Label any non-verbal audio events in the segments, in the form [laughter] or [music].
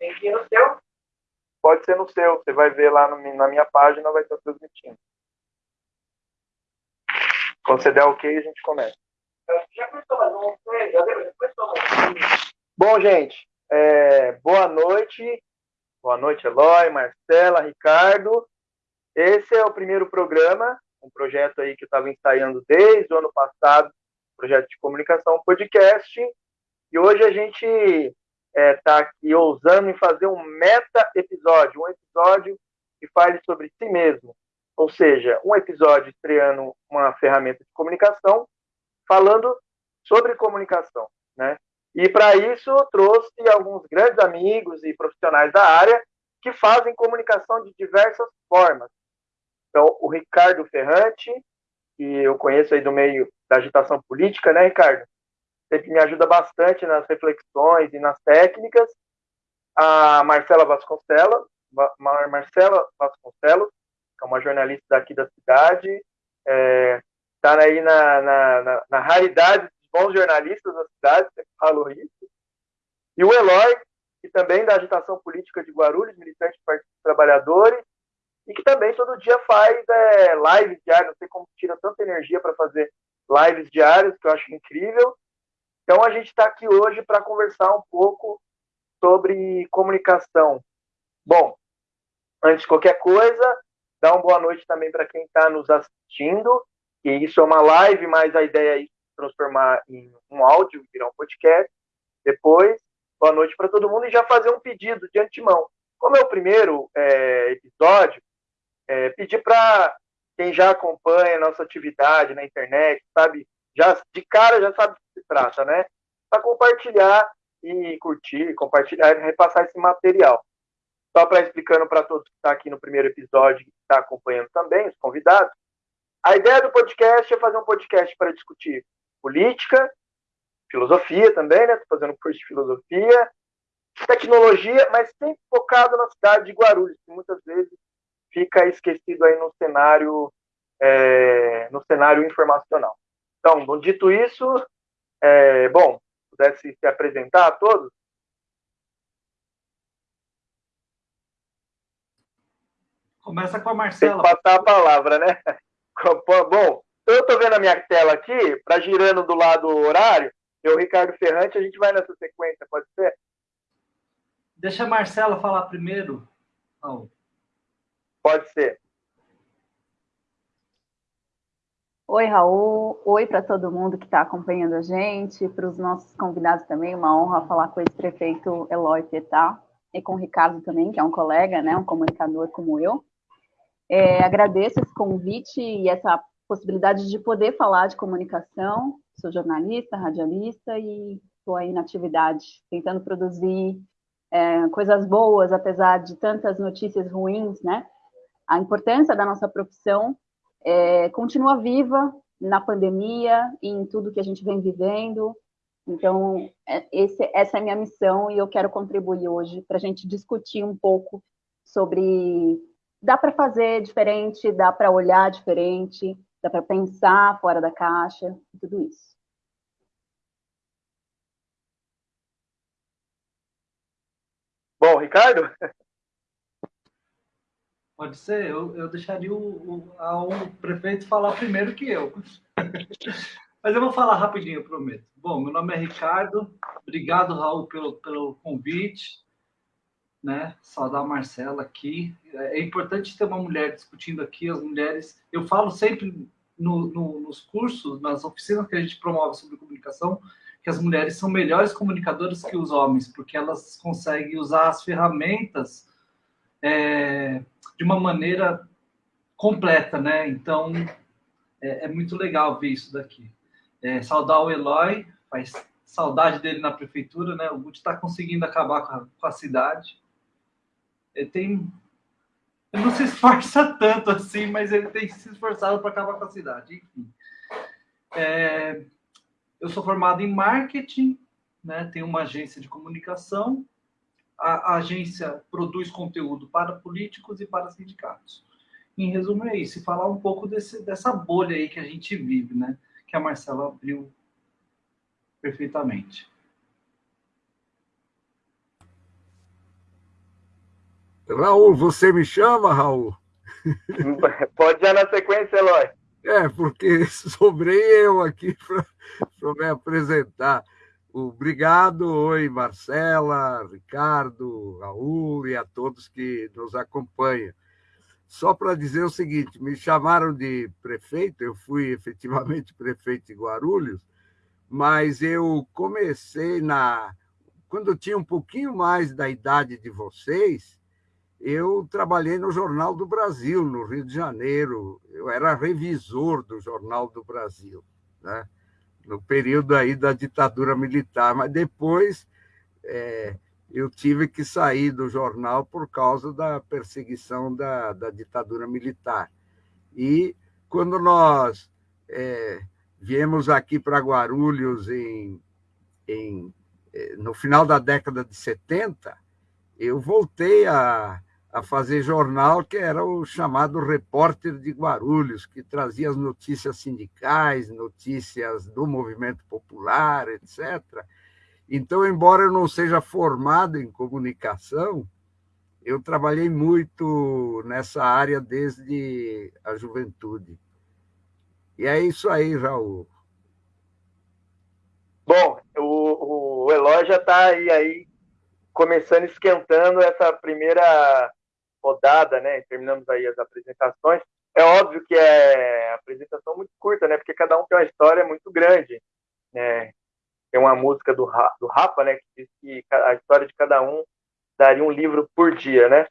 Tem que ir no seu? Pode ser no seu. Você vai ver lá no, na minha página, vai estar transmitindo. Quando você der ok, a gente começa. Já começou, mas não já começou. Bom, gente, é, boa noite. Boa noite, Eloy, Marcela, Ricardo. Esse é o primeiro programa, um projeto aí que eu estava ensaiando desde o ano passado, projeto de comunicação podcast. E hoje a gente está é, tá aqui ousando em fazer um meta-episódio, um episódio que fale sobre si mesmo. Ou seja, um episódio estreando uma ferramenta de comunicação, falando sobre comunicação. Né? E para isso trouxe alguns grandes amigos e profissionais da área que fazem comunicação de diversas formas. Então, o Ricardo Ferrante, que eu conheço aí do meio da agitação política, né, Ricardo? Sempre me ajuda bastante nas reflexões e nas técnicas. A Marcela Vasconcelos, Marcela Vasconcelos, que é uma jornalista daqui da cidade, está é, tá aí na, na, na, na raridade bons jornalistas da cidade, sempre falo isso. E o Eloy, que também da agitação política de Guarulhos, militante do Partido dos Trabalhadores, e que também todo dia faz é, lives diárias, não sei como tira tanta energia para fazer lives diárias, que eu acho incrível. Então a gente está aqui hoje para conversar um pouco sobre comunicação. Bom, antes de qualquer coisa, dá uma boa noite também para quem está nos assistindo, que isso é uma live, mas a ideia é transformar em um áudio, virar um podcast. Depois, boa noite para todo mundo e já fazer um pedido de antemão. Como é o primeiro é, episódio, é, pedir para quem já acompanha a nossa atividade na internet, sabe, já de cara já sabe do que se trata, né? Para compartilhar e curtir, compartilhar e repassar esse material. Só para explicando para todos que estão tá aqui no primeiro episódio que está acompanhando também, os convidados, a ideia do podcast é fazer um podcast para discutir política, filosofia também, né? Estou fazendo curso de filosofia, tecnologia, mas sempre focado na cidade de Guarulhos, que muitas vezes fica esquecido aí no cenário, é, no cenário informacional. Então, dito isso, é, bom, pudesse se apresentar a todos. Começa com a Marcela. Tem que passar a palavra, né? [laughs] Bom, eu estou vendo a minha tela aqui, para girando do lado horário, eu, Ricardo Ferrante, a gente vai nessa sequência, pode ser? Deixa a Marcela falar primeiro. Não. Pode ser. Oi, Raul. Oi para todo mundo que está acompanhando a gente, para os nossos convidados também. Uma honra falar com esse prefeito Eloy Petá e com o Ricardo também, que é um colega, né, um comunicador como eu. É, agradeço esse convite e essa possibilidade de poder falar de comunicação. Sou jornalista, radialista e estou aí na atividade, tentando produzir é, coisas boas, apesar de tantas notícias ruins, né? A importância da nossa profissão é, continua viva na pandemia e em tudo que a gente vem vivendo. Então, é, esse, essa é a minha missão e eu quero contribuir hoje para a gente discutir um pouco sobre dá para fazer diferente, dá para olhar diferente, dá para pensar fora da caixa, tudo isso. Bom, Ricardo? Pode ser, eu, eu deixaria o, o, prefeito falar primeiro que eu. [laughs] Mas eu vou falar rapidinho, eu prometo. Bom, meu nome é Ricardo, obrigado, Raul, pelo, pelo convite. Né? Saudar a Marcela aqui. É, é importante ter uma mulher discutindo aqui, as mulheres. Eu falo sempre no, no, nos cursos, nas oficinas que a gente promove sobre comunicação, que as mulheres são melhores comunicadoras que os homens, porque elas conseguem usar as ferramentas é, de uma maneira completa, né? Então, é, é muito legal ver isso daqui. É, saudar o Eloy, faz saudade dele na prefeitura, né? O Guti está conseguindo acabar com a, com a cidade. Ele tem ele não se esforça [laughs] tanto assim, mas ele tem se esforçado para acabar com a cidade. Enfim. É, eu sou formado em marketing, né, tenho uma agência de comunicação. A, a, agência produz conteúdo para políticos e para sindicatos. Em resumo, é isso. E falar um pouco desse, dessa bolha aí que a gente vive, né? Que a Marcela abriu perfeitamente. Raul, você me chama, Raul? [laughs] Pode já na sequência, Eloy. É, porque [laughs] sobrei eu aqui para me apresentar. Obrigado, oi, Marcela, Ricardo, Raul e a todos que nos acompanham. Só para dizer o seguinte: me chamaram de prefeito, eu fui [laughs] efetivamente prefeito de Guarulhos, mas eu comecei na. Quando eu tinha um pouquinho mais da idade de vocês, eu trabalhei no Jornal do Brasil, no Rio de Janeiro. Eu era revisor do Jornal do Brasil, né? No período aí da ditadura militar, mas depois é, eu tive que sair do jornal por causa da perseguição da, da ditadura militar. E quando nós é, viemos aqui para Guarulhos em, em, é, no final da década de 70, eu voltei a, a fazer jornal, que era o chamado Repórter de Guarulhos, que trazia as notícias sindicais, notícias do movimento popular, etc. Então, embora eu não seja formado em comunicação, eu trabalhei muito nessa área desde a juventude. E é isso aí, Raul. Bom, o, o já está aí, aí começando esquentando essa primeira rodada, né? Terminamos aí as apresentações. É óbvio que é apresentação muito curta, né? Porque cada um tem uma história muito grande, né? Tem uma música do, do Rafa, né? Que diz que a história de cada um daria um livro por dia, né?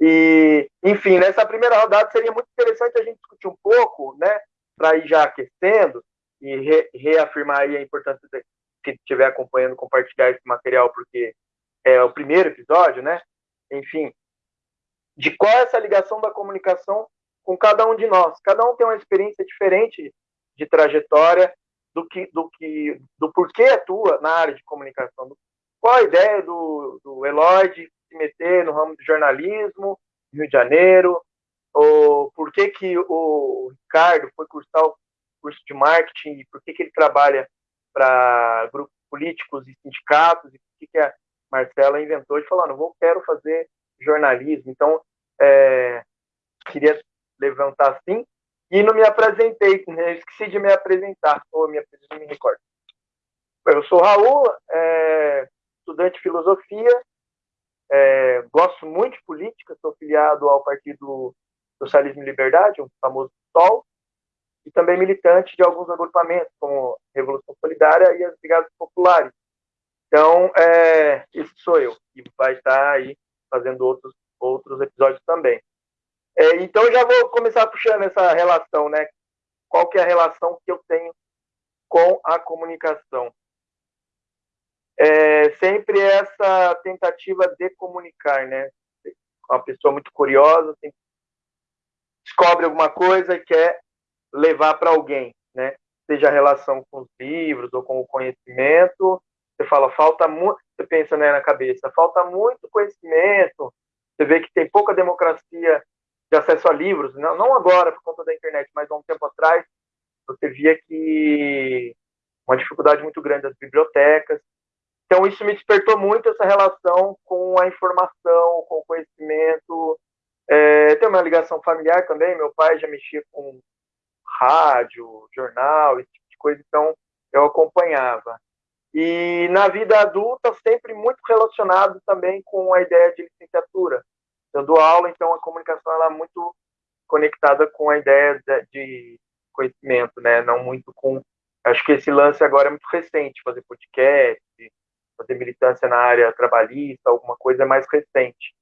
E, enfim, nessa primeira rodada seria muito interessante a gente discutir um pouco, né? Para ir já aquecendo e re, reafirmar aí a importância de quem estiver acompanhando compartilhar esse material, porque é o primeiro episódio, né? Enfim, de qual é essa ligação da comunicação com cada um de nós. Cada um tem uma experiência diferente de trajetória do que do que do porquê atua na área de comunicação. Qual a ideia do, do Eloy de se meter no ramo do jornalismo, Rio de Janeiro, ou por que que o Ricardo foi cursar o curso de marketing e por que que ele trabalha para grupos políticos e sindicatos e por que que a Marcela inventou de falar, não vou quero fazer jornalismo. Então, é, queria levantar assim. E não me apresentei, né? esqueci de me apresentar, ou me apresentar, me recordo. Eu sou Raul, é, estudante de filosofia, é, gosto muito de política, sou filiado ao Partido Socialismo e Liberdade, o famoso SOL, e também militante de alguns agrupamentos, como Revolução Solidária e as Brigadas Populares. Então, é, esse sou eu, e vai estar aí fazendo outros, outros episódios também. É, então, já vou começar puxando essa relação, né? Qual que é a relação que eu tenho com a comunicação? É sempre essa tentativa de comunicar, né? Uma pessoa muito curiosa, descobre alguma coisa e quer levar para alguém, né? Seja a relação com os livros ou com o conhecimento, você fala, falta muito, você pensa né, na cabeça, falta muito conhecimento, você vê que tem pouca democracia de acesso a livros, não, não agora por conta da internet, mas há um tempo atrás, você via que uma dificuldade muito grande das bibliotecas. Então, isso me despertou muito essa relação com a informação, com o conhecimento. É, tem uma ligação familiar também, meu pai já mexia com rádio, jornal, esse tipo de coisa, então eu acompanhava. E na vida adulta, sempre muito relacionado também com a ideia de licenciatura. Eu dou aula, então a comunicação ela é muito conectada com a ideia de conhecimento, né? Não muito com. Acho que esse lance agora é muito recente, fazer podcast, fazer militância na área trabalhista, alguma coisa mais recente.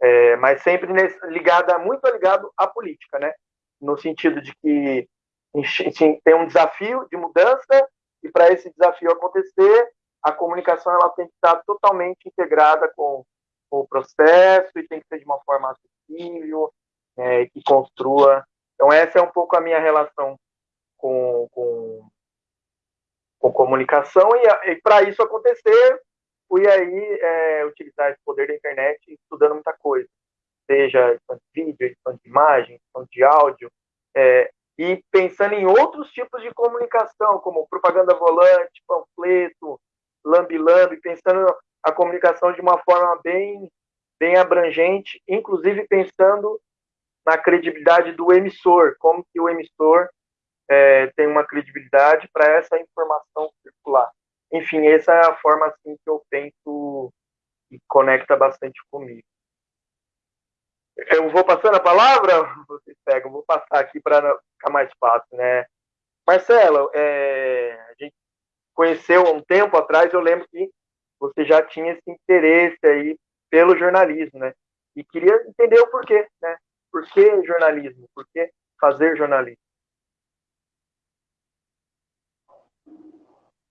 É, mas sempre nesse, ligada, muito ligado à política, né? No sentido de que tem um desafio de mudança e para esse desafio acontecer, a comunicação ela tem que estar totalmente integrada com, com o processo e tem que ser de uma forma acessível, é, que construa. Então, essa é um pouco a minha relação com, com, com comunicação, e, e para isso acontecer, fui aí é, utilizar esse poder da internet estudando muita coisa, seja edição de vídeo, edição de imagem, edição de áudio, é, e pensando em outros tipos de comunicação, como propaganda volante, panfleto, lambi-lambi, pensando a comunicação de uma forma bem bem abrangente, inclusive pensando na credibilidade do emissor, como que o emissor é, tem uma credibilidade para essa informação circular. Enfim, essa é a forma assim que eu penso e conecta bastante comigo. Eu vou passando a palavra, vocês pegam, vou passar aqui para ficar mais fácil, né? Marcelo, é, a gente conheceu há um tempo atrás, eu lembro que você já tinha esse interesse aí pelo jornalismo, né? E queria entender o porquê, né? Por que jornalismo? Por que fazer jornalismo?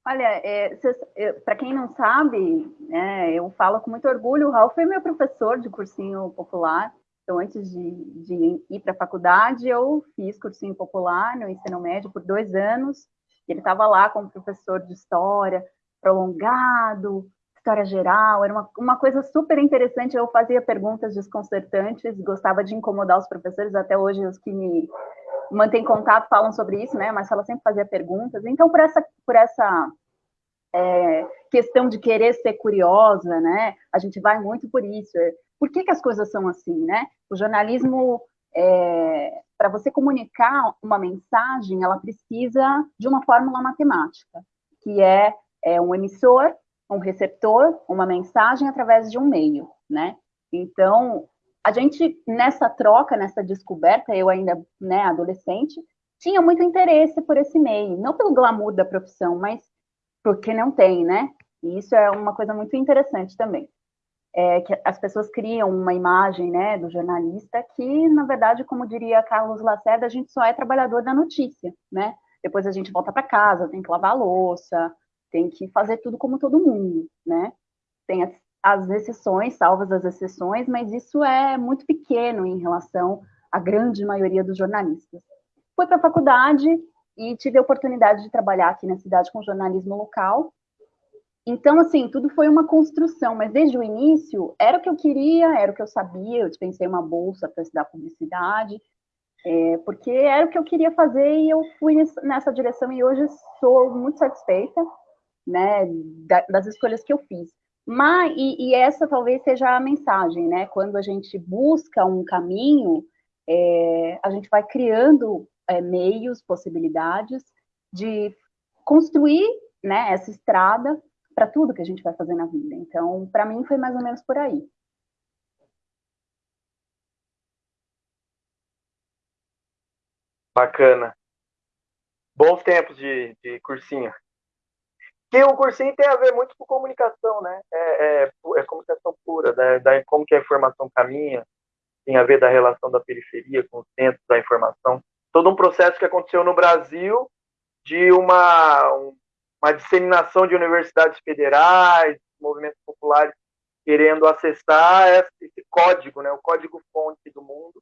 Olha, é, para quem não sabe, né, eu falo com muito orgulho, o Raul foi meu professor de cursinho popular. Então, antes de, de ir para a faculdade, eu fiz cursinho popular no ensino médio por dois anos. Ele estava lá como professor de história, prolongado, história geral, era uma, uma coisa super interessante. Eu fazia perguntas desconcertantes, gostava de incomodar os professores, até hoje os que me mantêm contato falam sobre isso, né? Mas ela sempre fazia perguntas. Então, por essa, por essa é, questão de querer ser curiosa, né? A gente vai muito por isso. Por que, que as coisas são assim, né? O jornalismo, é, para você comunicar uma mensagem, ela precisa de uma fórmula matemática, que é, é um emissor, um receptor, uma mensagem através de um meio, né? Então, a gente, nessa troca, nessa descoberta, eu ainda, né, adolescente, tinha muito interesse por esse meio, não pelo glamour da profissão, mas porque não tem, né? E isso é uma coisa muito interessante também. É que as pessoas criam uma imagem, né, do jornalista que, na verdade, como diria Carlos Lacerda, a gente só é trabalhador da notícia, né? Depois a gente volta para casa, tem que lavar a louça, tem que fazer tudo como todo mundo, né? Tem as, as exceções, salvas as exceções, mas isso é muito pequeno em relação à grande maioria dos jornalistas. Fui para a faculdade e tive a oportunidade de trabalhar aqui na cidade com jornalismo local. Então, assim, tudo foi uma construção, mas desde o início era o que eu queria, era o que eu sabia. Eu dispensei uma bolsa para estudar publicidade, é, porque era o que eu queria fazer e eu fui nessa direção e hoje sou muito satisfeita né, das escolhas que eu fiz. Mas, e, e, essa talvez seja a mensagem, né? Quando a gente busca um caminho, é, a gente vai criando é, meios, possibilidades de construir né, essa estrada para tudo que a gente vai fazer na vida. Então, para mim, foi mais ou menos por aí. Bacana. Bons tempos de, de cursinho. Que o cursinho tem a ver muito com comunicação, né? É, é, é comunicação pura, da, da, como que a informação caminha, tem a ver da relação da periferia com o centro da informação. Todo um processo que aconteceu no Brasil de uma, uma disseminação de universidades federais, movimentos populares querendo acessar esse código, né? O código-fonte do mundo,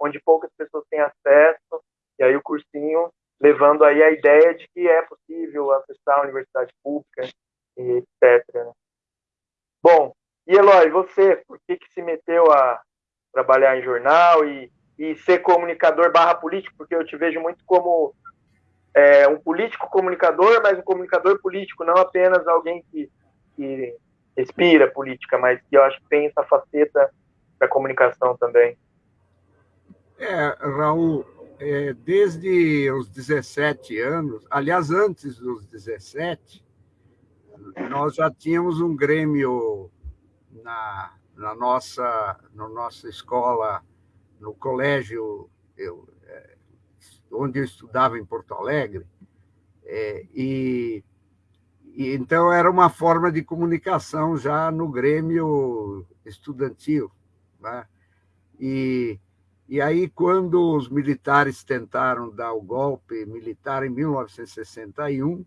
onde poucas pessoas têm acesso, e aí o cursinho levando aí a ideia de que é possível acessar a universidade pública etc. Né? Bom, e Eloy, você, por que, que se meteu a trabalhar em jornal e, e ser comunicador barra político? Porque eu te vejo muito como é, um político comunicador, mas um comunicador político, não apenas alguém que, que respira política, mas que eu acho que tem essa faceta da comunicação também. É, Raul, é, desde os 17 anos, aliás, antes dos 17, nós já tínhamos um grêmio na, na nossa, na nossa escola, no colégio eu, onde eu estudava em Porto Alegre, é, e, e, então era uma forma de comunicação já no grêmio estudantil. Né? E e aí, quando os militares tentaram dar o golpe militar em 1961,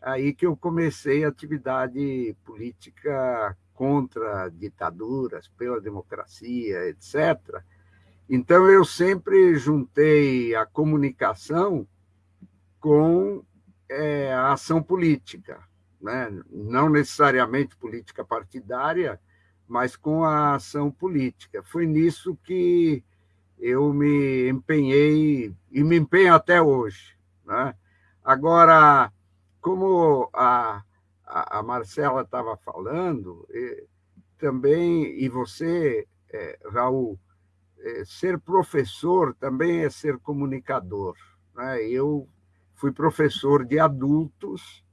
aí que eu comecei a atividade política contra ditaduras, pela democracia, etc. Então, eu sempre juntei a comunicação com é, a ação política, né? não necessariamente política partidária, mas com a ação política. Foi nisso que eu me empenhei e me empenho até hoje. Né? Agora, como a, a, Marcela estava falando, também, e você, é, Raul, é, ser professor também é ser comunicador. Né? Eu fui professor de adultos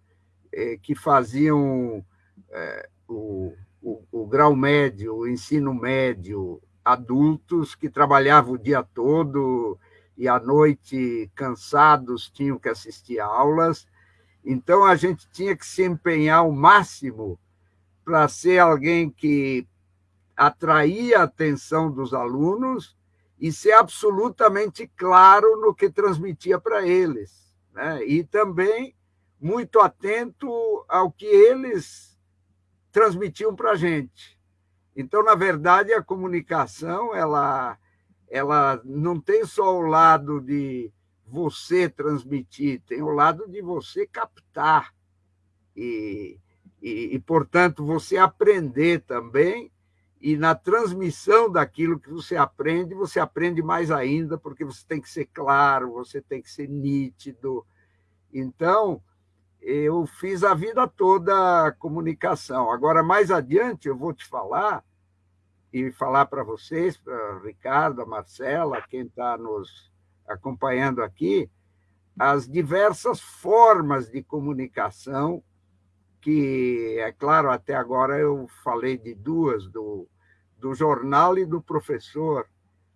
é, que faziam é, o, o, o grau médio, o ensino médio, adultos que trabalhavam o dia todo e à noite, cansados, tinham que assistir aulas. Então, a gente tinha que se empenhar ao máximo para ser alguém que atraía a atenção dos alunos e ser absolutamente claro no que transmitia para eles. Né? E também muito atento ao que eles transmitiam para a gente. Então, na verdade, a comunicação ela, ela não tem só o lado de você transmitir, tem o lado de você captar e, e, e, portanto, você aprender também. E na transmissão daquilo que você aprende, você aprende mais ainda, porque você tem que ser claro, você tem que ser nítido. Então, eu fiz a vida toda a comunicação. Agora, mais adiante, eu vou te falar e falar para vocês, para Ricardo, a Marcela, quem está nos acompanhando aqui, as diversas formas de comunicação que, é claro, até agora eu falei de duas, do, do jornal e do professor,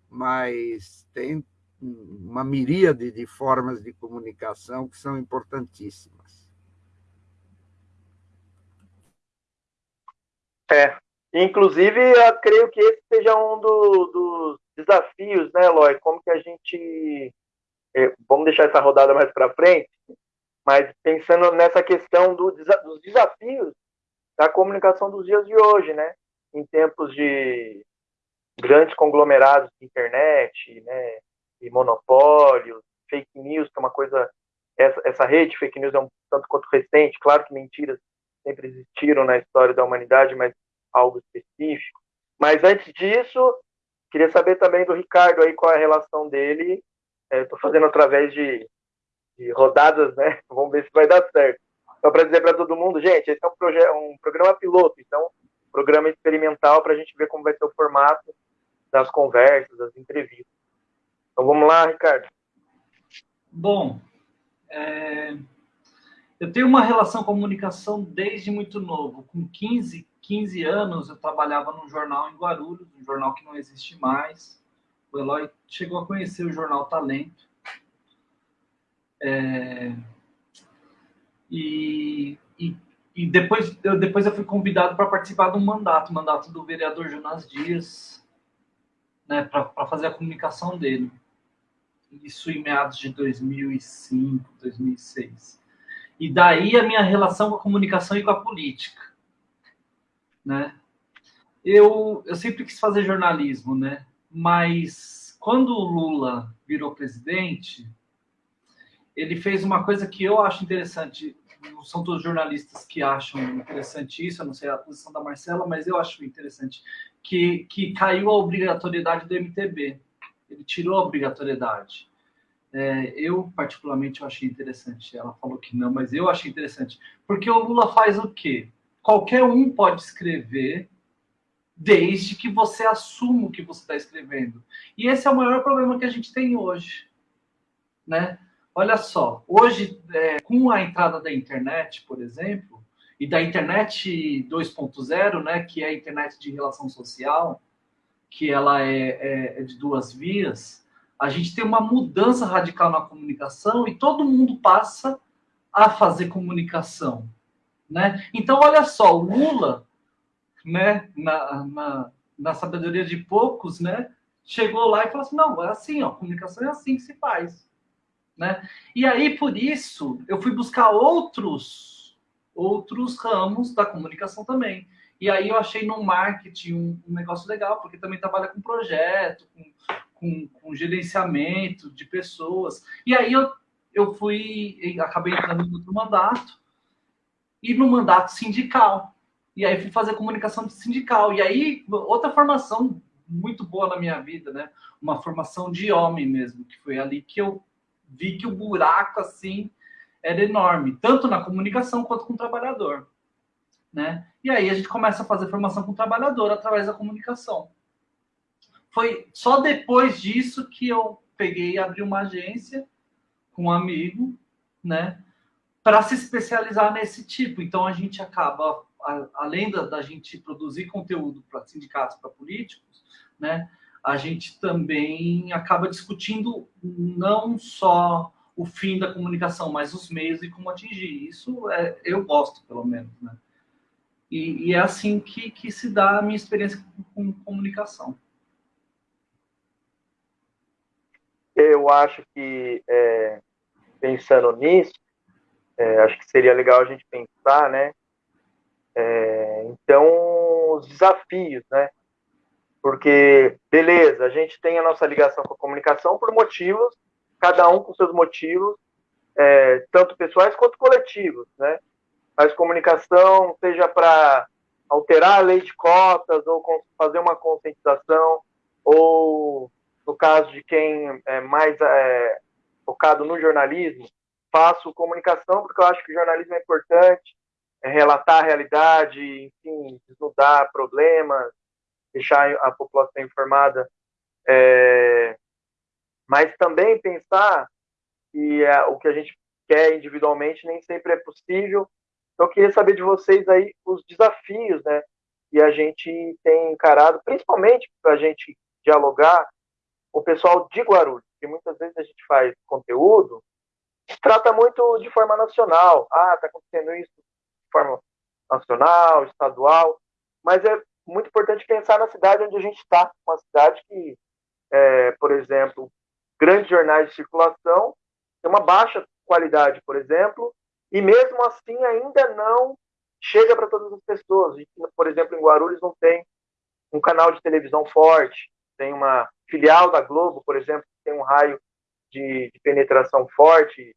mas tem uma miríade de formas de comunicação que são importantíssimas. É. Inclusive, eu creio que esse seja um do, dos desafios, né, Eloy? Como que a gente. É, vamos deixar essa rodada mais para frente, mas pensando nessa questão do, dos desafios da comunicação dos dias de hoje, né? Em tempos de grandes conglomerados de internet, né? E monopólios, fake news, que é uma coisa. Essa, essa rede de fake news é um tanto quanto recente, claro que mentiras sempre existiram na história da humanidade, mas algo específico. Mas antes disso, queria saber também do Ricardo aí qual é a relação dele. Estou é, fazendo através de, de, rodadas, né? [laughs] Vamos ver se vai dar certo. Então, para dizer para todo mundo, gente, esse é um, um programa piloto, então, programa experimental para a gente ver como vai ser o formato das conversas, das entrevistas. Então, vamos lá, Ricardo. Bom, é, eu tenho uma relação com comunicação desde muito novo. Com 15, 15 anos, eu trabalhava num jornal em Guarulhos, um jornal que não existe mais. O Eloy chegou a conhecer o jornal Talento. É... E, e, e, depois, eu, depois eu fui convidado para participar de um mandato, mandato do vereador Jonas Dias, né, para fazer a comunicação dele. Isso em meados de 2005, 2006. E daí a minha relação com a comunicação e com a política, né? Eu, eu sempre quis fazer jornalismo, né? Mas quando o Lula virou presidente, ele fez uma coisa que eu acho interessante. Não são todos jornalistas que acham interessante isso, eu não sei a posição da Marcela, mas eu acho interessante. Que, que caiu a obrigatoriedade do MTB. Ele tirou a obrigatoriedade. É, eu, particularmente, eu achei interessante. Ela falou que não, mas eu achei interessante. Porque o Lula faz o quê? Qualquer um pode escrever, desde que você assuma o que você está escrevendo. E esse é o maior problema que a gente tem hoje. Né? Olha só, hoje, é, com a entrada da internet, por exemplo, e da internet 2.0, né, que é a internet de relação social, que ela é, é, é de duas vias, a gente tem uma mudança radical na comunicação e todo mundo passa a fazer comunicação, né? Então, olha só, o Lula, né, na, na, na sabedoria de poucos, né, chegou lá e falou assim, não, é assim, ó, comunicação é assim que se faz, né? E aí, por isso, eu fui buscar outros, outros ramos da comunicação também. E aí eu achei no marketing um, um negócio legal, porque também trabalha com projeto, com com, com gerenciamento de pessoas. E aí eu, eu fui, acabei entrando no outro mandato, e no mandato sindical. E aí fui fazer comunicação sindical. E aí, outra formação muito boa na minha vida, né? Uma formação de homem mesmo, que foi ali que eu vi que o buraco, assim, era enorme, tanto na comunicação quanto com o trabalhador. né? E aí a gente começa a fazer formação com o trabalhador através da comunicação. Foi só depois disso que eu peguei e abri uma agência com um amigo, né? Para se especializar nesse tipo. Então a gente acaba, além da, da gente produzir conteúdo para sindicatos, para políticos, né? A gente também acaba discutindo não só o fim da comunicação, mas os meios e como atingir. Isso é, eu gosto, pelo menos, né? E, e, é assim que, que se dá a minha experiência com, com comunicação. Eu acho que, é, pensando nisso, é, acho que seria legal a gente pensar, né? É, então, os desafios, né? Porque, beleza, a gente tem a nossa ligação com a comunicação por motivos, cada um com seus motivos, é, tanto pessoais quanto coletivos, né? Mas comunicação, seja para alterar a lei de cotas, ou fazer uma conscientização, ou no caso de quem é mais é, focado no jornalismo, faço comunicação porque eu acho que o jornalismo é importante, é relatar a realidade, enfim, desnudar problemas, deixar a população informada, é, mas também pensar que é, o que a gente quer individualmente nem sempre é possível então, eu queria saber de vocês aí os desafios, né? E a gente tem encarado, principalmente para a gente dialogar o pessoal de Guarulhos, porque muitas vezes a gente faz conteúdo, trata muito de forma nacional. Ah, está acontecendo isso de forma nacional, estadual, mas é muito importante pensar na cidade onde a gente está, uma cidade que, é, por exemplo, grandes jornais de circulação tem uma baixa qualidade, por exemplo, e mesmo assim ainda não chega para todas as pessoas. Por exemplo, em Guarulhos não tem um canal de televisão forte, tem uma filial da Globo, por exemplo, que tem um raio de, de penetração forte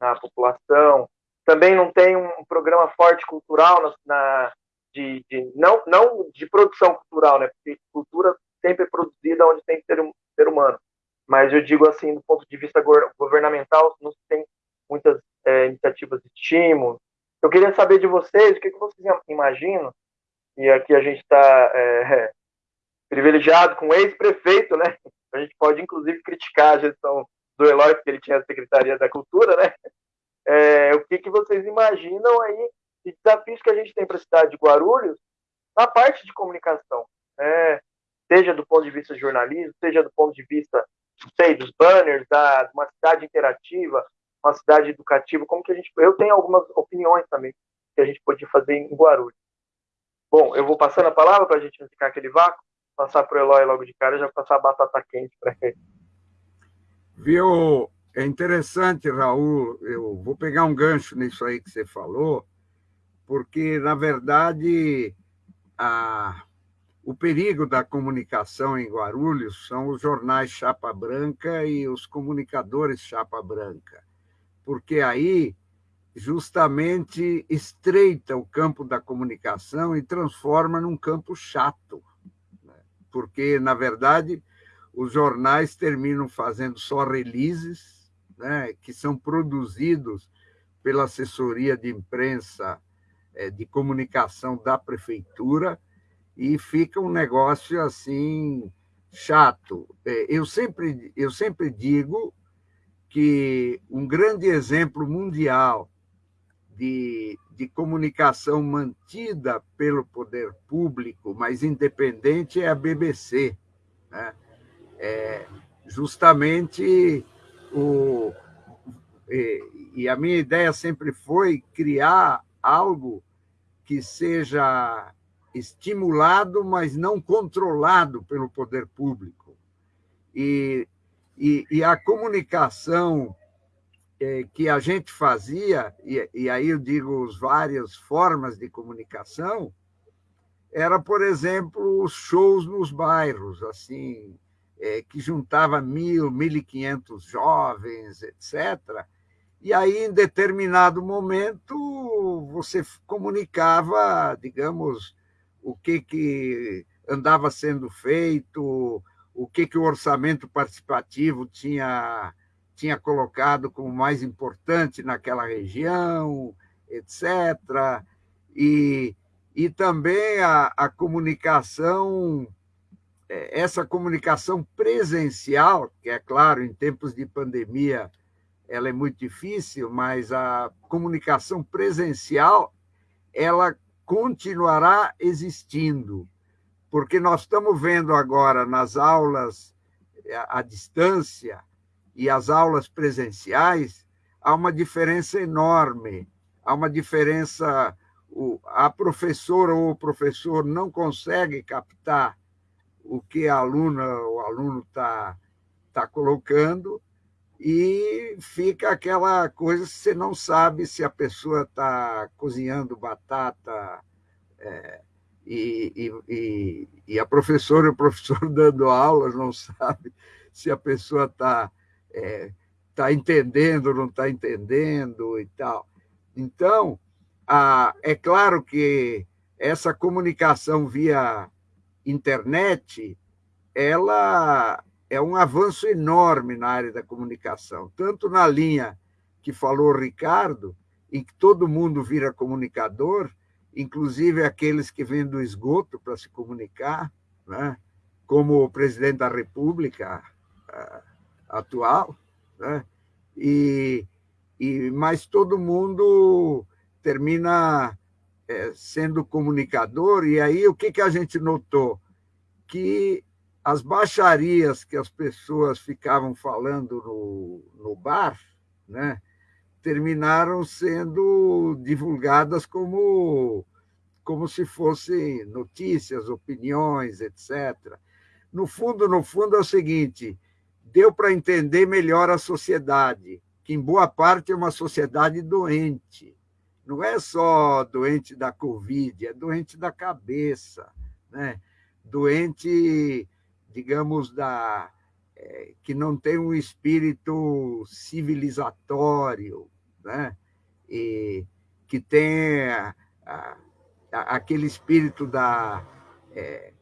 na população. Também não tem um programa forte cultural na, na de, de, não, não de produção cultural, né? Porque cultura sempre é produzida onde tem ser, ser humano. Mas eu digo assim, do ponto de vista governamental, não tem muitas é, iniciativas de estímulo. Eu queria saber de vocês o que, que vocês imaginam, e aqui a gente está é, privilegiado com o ex-prefeito, né? A gente pode, inclusive, criticar a gestão do Eloy, porque ele tinha a Secretaria da Cultura, né? É, o que, que vocês imaginam aí de desafios que a gente tem para a cidade de Guarulhos na parte de comunicação, né? seja do ponto de vista de jornalismo, seja do ponto de vista, sei, dos banners, da, uma cidade interativa, uma cidade educativa, como que a gente. Eu tenho algumas opiniões também que a gente podia fazer em Guarulhos. Bom, eu vou passando a palavra para a gente não ficar aquele vácuo, passar para o Eloy logo de cara, já passar a batata quente para ele. Viu? É interessante, Raul, eu vou pegar um gancho nisso aí que você falou, porque, na verdade, a, o perigo da comunicação em Guarulhos são os jornais chapa branca e os comunicadores chapa branca porque aí justamente estreita o campo da comunicação e transforma num campo chato, né? porque, na verdade, os jornais terminam fazendo só releases, né, que são produzidos pela assessoria de imprensa de comunicação da prefeitura e fica um negócio assim chato. É, eu sempre eu sempre digo que um grande exemplo mundial de, de comunicação mantida pelo poder público, mas independente, é a BBC. Né? É justamente o. E, e a minha ideia sempre foi criar algo que seja estimulado, mas não controlado pelo poder público. E e, e a comunicação é, que a gente fazia, e, e aí eu digo as várias formas de comunicação, era, por exemplo, os shows nos bairros, assim, é, que juntava mil, mil e quinhentos jovens, etc. E aí, em determinado momento, você comunicava, digamos, o que, que andava sendo feito, o que, que o orçamento participativo tinha, tinha colocado como mais importante naquela região, etc. E, e também a, a comunicação, é, essa comunicação presencial, que é claro, em tempos de pandemia ela é muito difícil, mas a comunicação presencial ela continuará existindo, porque nós estamos vendo agora nas aulas à distância e as aulas presenciais, há uma diferença enorme, há uma diferença a professora ou o professor não consegue captar o que a aluna ou aluno está tá colocando e fica aquela coisa, você não sabe se a pessoa está cozinhando batata é, e, e, e, a professora e [laughs] o professor dando aulas não sabe se a pessoa está é, tá entendendo ou não está entendendo e tal. Então, ah, é claro que essa comunicação via internet, ela é um avanço enorme na área da comunicação, tanto na linha que falou o Ricardo, em que todo mundo vira comunicador, inclusive aqueles que vêm do esgoto para se comunicar, né? como o presidente da República atual, né? e, e mas todo mundo termina é, sendo comunicador, e aí o que, que a gente notou? Que as baixarias que as pessoas ficavam falando no, no bar, né, terminaram sendo divulgadas como, como se fossem notícias, opiniões, etc. No fundo, no fundo é o seguinte, deu para entender melhor a sociedade, que em boa parte é uma sociedade doente, não é só doente da Covid, é doente da cabeça, né? doente, digamos, da, é, que não tem um espírito civilizatório, né? e que tem a, a, aquele espírito da, é,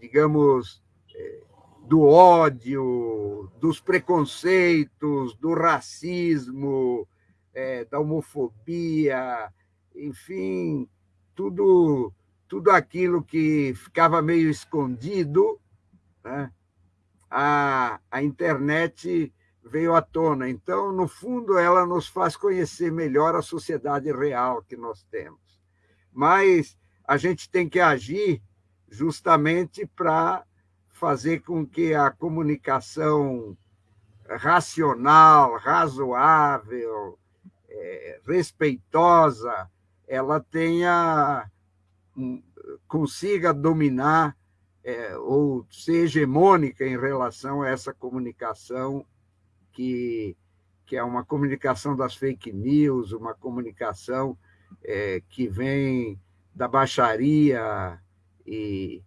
digamos, é, do ódio, dos preconceitos, do racismo, é, da homofobia, enfim, tudo, tudo aquilo que ficava meio escondido, né? a, a internet veio à tona. Então, no fundo, ela nos faz conhecer melhor a sociedade real que nós temos. Mas a gente tem que agir justamente para fazer com que a comunicação racional, razoável, é, respeitosa, ela tenha consiga dominar é, ou ser hegemônica em relação a essa comunicação que, que é uma comunicação das fake news, uma comunicação é, que vem da baixaria e,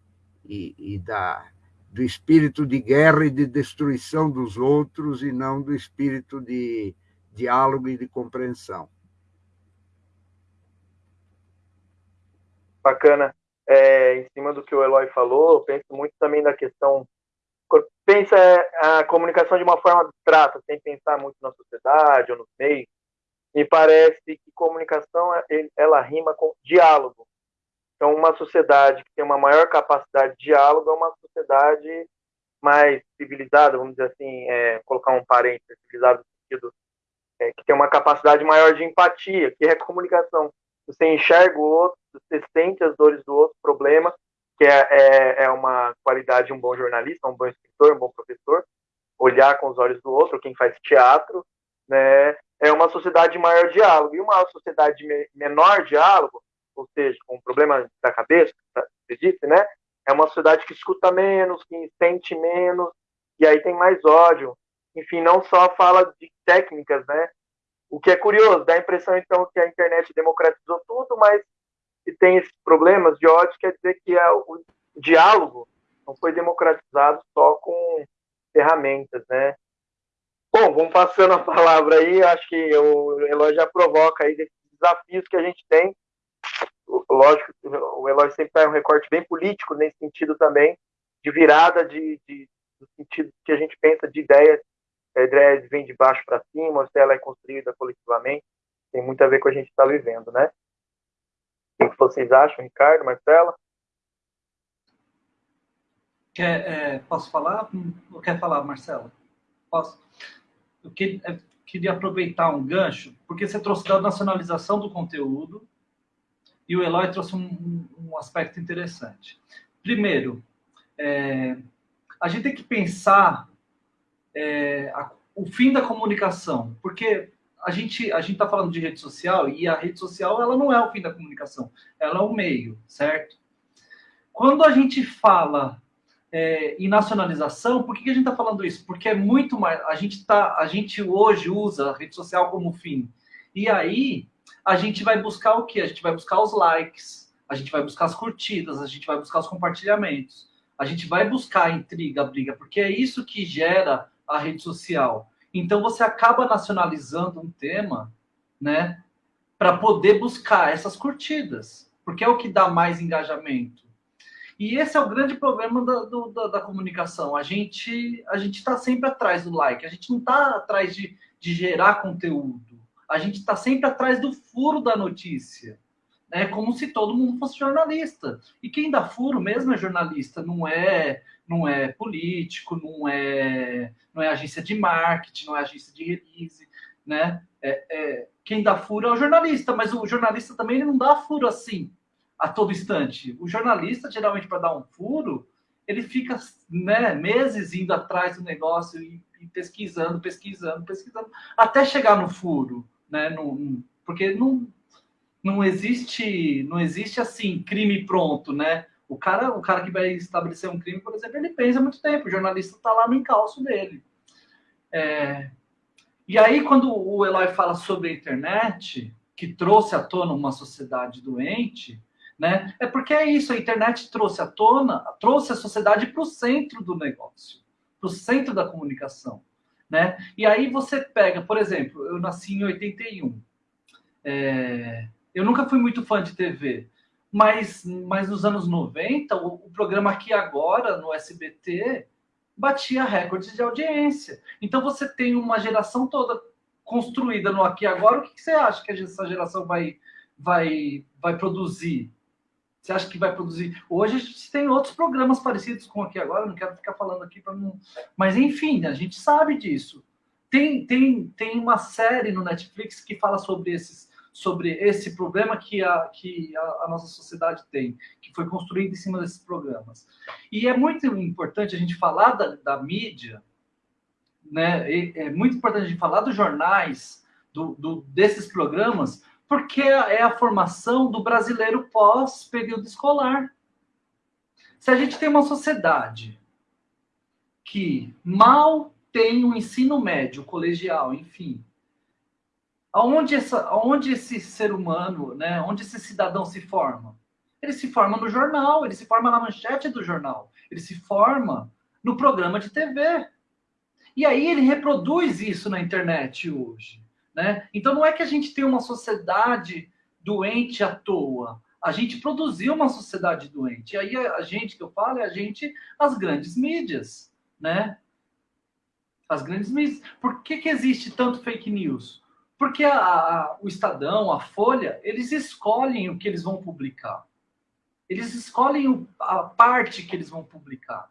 e, e da, do espírito de guerra e de destruição dos outros e não do espírito de diálogo e de compreensão. Bacana. É, em cima do que o Eloy falou, eu penso muito também na questão. Pensa a comunicação de uma forma abstrata, sem pensar muito na sociedade ou nos meios. Me parece que comunicação ela rima com diálogo. Então, uma sociedade que tem uma maior capacidade de diálogo é uma sociedade mais civilizada, vamos dizer assim, é, colocar um parênteses, civilizado no sentido é, que tem uma capacidade maior de empatia, que é comunicação. Você enxerga o outro, você sente as dores do outro, problema, que é, é, é uma qualidade de um bom jornalista, um bom escritor, um bom professor, olhar com os olhos do outro, quem faz teatro, né, é uma sociedade de maior diálogo. E uma sociedade de menor diálogo, ou seja, com um problema da cabeça, você disse, né, é uma sociedade que escuta menos, que sente menos, e aí tem mais ódio, enfim, não só fala de técnicas, né? O que é curioso, dá a impressão então que a internet democratizou tudo, mas se tem esses problemas de ódio, quer dizer que é o diálogo não foi democratizado só com ferramentas, né? Bom, vamos passando a palavra aí, acho que o Eloy já provoca aí desses desafios que a gente tem. Lógico, o Eloy sempre faz um recorte bem político nesse sentido também, de virada de, de, do sentido que a gente pensa de ideias a ideia vem de baixo para cima, se ela é construída coletivamente, tem muito a ver com a gente está vivendo, né? O que vocês acham, Ricardo, Marcela? Quer, é, posso falar? Ou quer falar, Marcela? Posso? Eu que, é, queria aproveitar um gancho, porque você trouxe da nacionalização do conteúdo e o Eloy trouxe um, um aspecto interessante. Primeiro, é, a gente tem que pensar é, a, o fim da comunicação, porque a gente a gente está falando de rede social e a rede social ela não é o fim da comunicação, ela é o meio, certo? Quando a gente fala é, em nacionalização, por que, que a gente está falando isso? Porque é muito mais. A gente tá, a gente hoje usa a rede social como fim. E aí a gente vai buscar o quê? A gente vai buscar os likes, a gente vai buscar as curtidas, a gente vai buscar os compartilhamentos, a gente vai buscar a intriga, a briga, porque é isso que gera a rede social. Então você acaba nacionalizando um tema, né, para poder buscar essas curtidas, porque é o que dá mais engajamento. E esse é o grande problema da, do, da, da, comunicação. A gente a gente está sempre atrás do like, a gente não está atrás de, de gerar conteúdo. A gente está sempre atrás do furo da notícia. É como se todo mundo fosse jornalista. E quem dá furo mesmo é jornalista, não é não é político, não é não é agência de marketing, não é agência de release, né? É, é, quem dá furo é o jornalista, mas o jornalista também ele não dá furo assim a todo instante. O jornalista, geralmente, para dar um furo, ele fica né, meses indo atrás do negócio e, e, pesquisando, pesquisando, pesquisando, até chegar no furo, né? No, porque não, não existe, não existe assim crime pronto, né? O cara, o cara que vai estabelecer um crime, por exemplo, ele pensa muito tempo. O jornalista está lá no encalço dele. É... E aí, quando o Eloy fala sobre a internet, que trouxe à tona uma sociedade doente, né? É porque é isso, a internet trouxe à tona, trouxe a sociedade para o centro do negócio, para o centro da comunicação. Né? E aí você pega, por exemplo, eu nasci em 81. É, eu nunca fui muito fã de TV, mas, mas nos anos 90, o, o programa Aqui Agora, no SBT, batia recordes de audiência. Então você tem uma geração toda construída no Aqui Agora. O que, que você acha que essa geração vai, vai, vai produzir? Você acha que vai produzir? Hoje a gente tem outros programas parecidos com aqui agora, não quero ficar falando aqui para não. Mas enfim, a gente sabe disso. Tem, tem, tem uma série no Netflix que fala sobre esses sobre esse problema que, a, que a, a, nossa sociedade tem, que foi construído em cima desses programas. E é muito importante a gente falar da, da mídia, né? é muito importante a gente falar dos jornais, do, do, desses programas, porque é a formação do brasileiro pós-período escolar. Se a gente tem uma sociedade que mal tem o um ensino médio, colegial, enfim, aonde, essa, esse ser humano, né, onde esse cidadão se forma? Ele se forma no jornal, ele se forma na manchete do jornal, ele se forma no programa de TV. E aí ele reproduz isso na internet hoje. Né? Então não é que a gente tem uma sociedade doente à toa. A gente produziu uma sociedade doente. E aí a gente que eu falo é a gente, as grandes mídias, né? As grandes mídias. Por que, que existe tanto fake news? Porque a, a, o Estadão, a Folha, eles escolhem o que eles vão publicar. Eles escolhem o, a parte que eles vão publicar,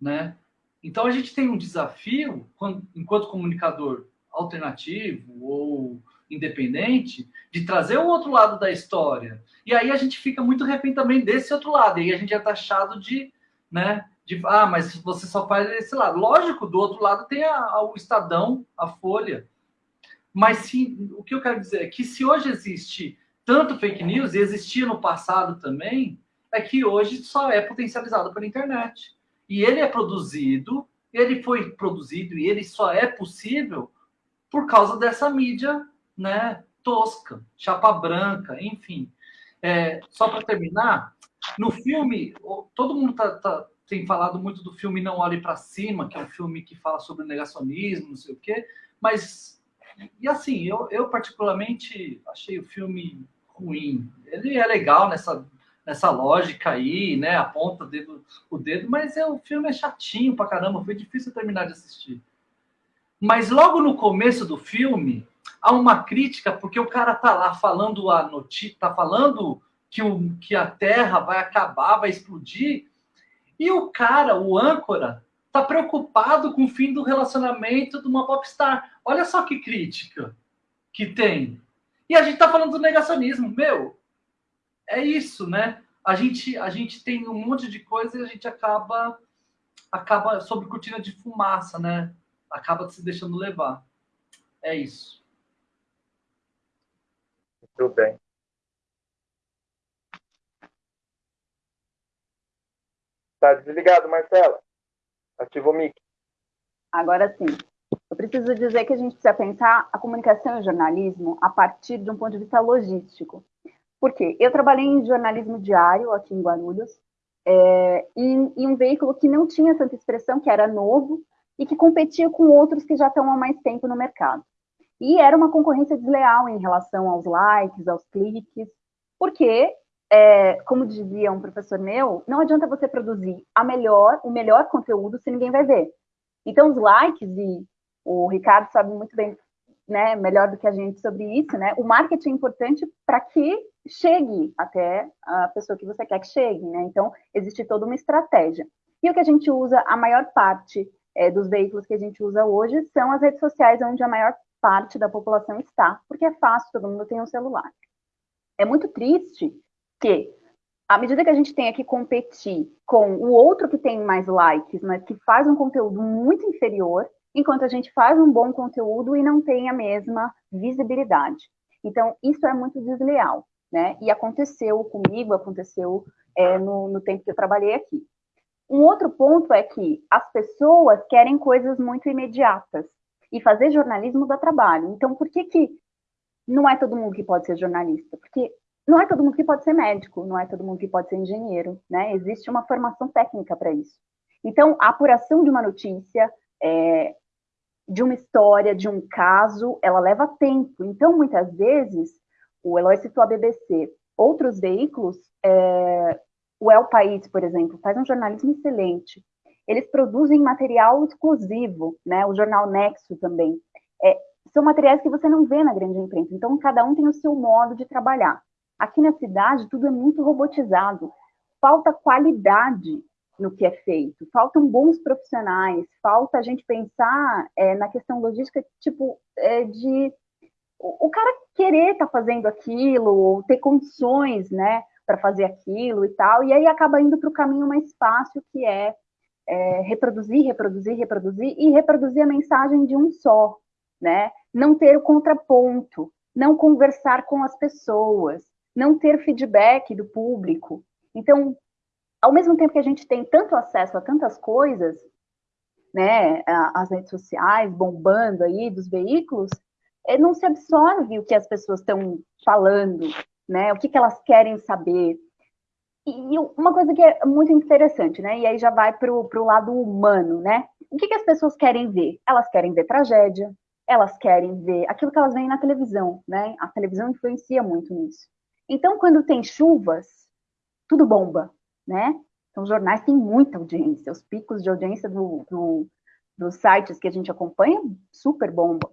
né? Então a gente tem um desafio, quando, enquanto comunicador, alternativo ou independente de trazer o outro lado da história. E aí a gente fica muito refém também desse outro lado. E aí a gente é taxado de, né, de, ah, mas você só faz esse lado. Lógico, do outro lado tem a, a, o Estadão, a Folha. Mas se, o que eu quero dizer é que se hoje existe tanto fake news, e existia no passado também, é que hoje só é potencializado pela internet. E ele é produzido, ele foi produzido e ele só é possível por causa dessa mídia né, tosca, chapa branca, enfim. É, só para terminar, no filme, todo mundo tá, tá, tem falado muito do filme Não Olhe para Cima, que é um filme que fala sobre negacionismo, não sei o quê, mas, e assim, eu, eu particularmente achei o filme ruim. Ele é legal nessa, nessa lógica aí, né, aponta o dedo, o dedo mas é, o filme é chatinho pra caramba, foi difícil terminar de assistir. Mas logo no começo do filme, há uma crítica, porque o cara tá lá falando a notícia, tá falando que, o, que a Terra vai acabar, vai explodir. E o cara, o âncora, tá preocupado com o fim do relacionamento de uma popstar. Olha só que crítica que tem. E a gente tá falando do negacionismo. Meu, é isso, né? A gente, a gente tem um monte de coisa e a gente acaba acaba sob cortina de fumaça, né? Acaba se deixando levar. É isso. Muito bem. Tá desligado, Marcela. Ativa o mic. Agora sim. Preciso dizer que a gente precisa pensar a comunicação e o jornalismo a partir de um ponto de vista logístico. Por quê? Eu trabalhei em jornalismo diário aqui em Guarulhos, é, em, em um veículo que não tinha tanta expressão, que era novo, e que competia com outros que já estão há mais tempo no mercado. E era uma concorrência desleal em relação aos likes, aos cliques, porque, é, como dizia um professor meu, não adianta você produzir melhor, o melhor conteúdo se ninguém vai ver. Então, os likes, e o Ricardo sabe muito bem, né, melhor do que a gente sobre isso, né, o marketing é importante para que chegue até a pessoa que você quer que chegue, né? Então, existe toda uma estratégia. E o que a gente usa, a maior parte é, dos veículos que a gente usa hoje são as redes sociais, onde a maior parte da população está, porque é fácil, todo mundo tem um celular. É muito triste que, à medida que a gente tenha que competir com o outro que tem mais likes, mas que faz um conteúdo muito inferior, enquanto a gente faz um bom conteúdo e não tem a mesma visibilidade. Então, isso é muito desleal né? E aconteceu comigo, aconteceu é, no, no tempo que eu trabalhei aqui. Um outro ponto é que as pessoas querem coisas muito imediatas e fazer jornalismo dá trabalho. Então, por que que não é todo mundo que pode ser jornalista? Porque não é todo mundo que pode ser médico, não é todo mundo que pode ser engenheiro, né? Existe uma formação técnica para isso. Então, a apuração de uma notícia, é, de uma história, de um caso, ela leva tempo. Então, muitas vezes, o Eloy citou a BBC. Outros veículos, é, o El País, por exemplo, faz um jornalismo excelente. Eles produzem material exclusivo, né? O jornal Nexo também. É, são materiais que você não vê na grande imprensa. Então, cada um tem o seu modo de trabalhar. Aqui na cidade, tudo é muito robotizado. Falta qualidade no que é feito. Faltam bons profissionais. Falta a gente pensar é, na questão logística, tipo, é, de o, cara querer estar tá fazendo aquilo, ou ter condições, né, para fazer aquilo e tal, e aí acaba indo para o caminho mais fácil, que é, é, reproduzir, reproduzir, reproduzir, e reproduzir a mensagem de um só, né, não ter o contraponto, não conversar com as pessoas, não ter feedback do público. Então, ao mesmo tempo que a gente tem tanto acesso a tantas coisas, né, as redes sociais bombando aí dos veículos, é, não se absorve o que as pessoas estão falando, né? O que, que elas querem saber. E, uma coisa que é muito interessante, né? E aí já vai para o lado humano, né? O que, que as pessoas querem ver? Elas querem ver tragédia, elas querem ver aquilo que elas veem na televisão, né? A televisão influencia muito nisso. Então, quando tem chuvas, tudo bomba, né? Então, os jornais têm muita audiência, os picos de audiência do, do, dos sites que a gente acompanha super bomba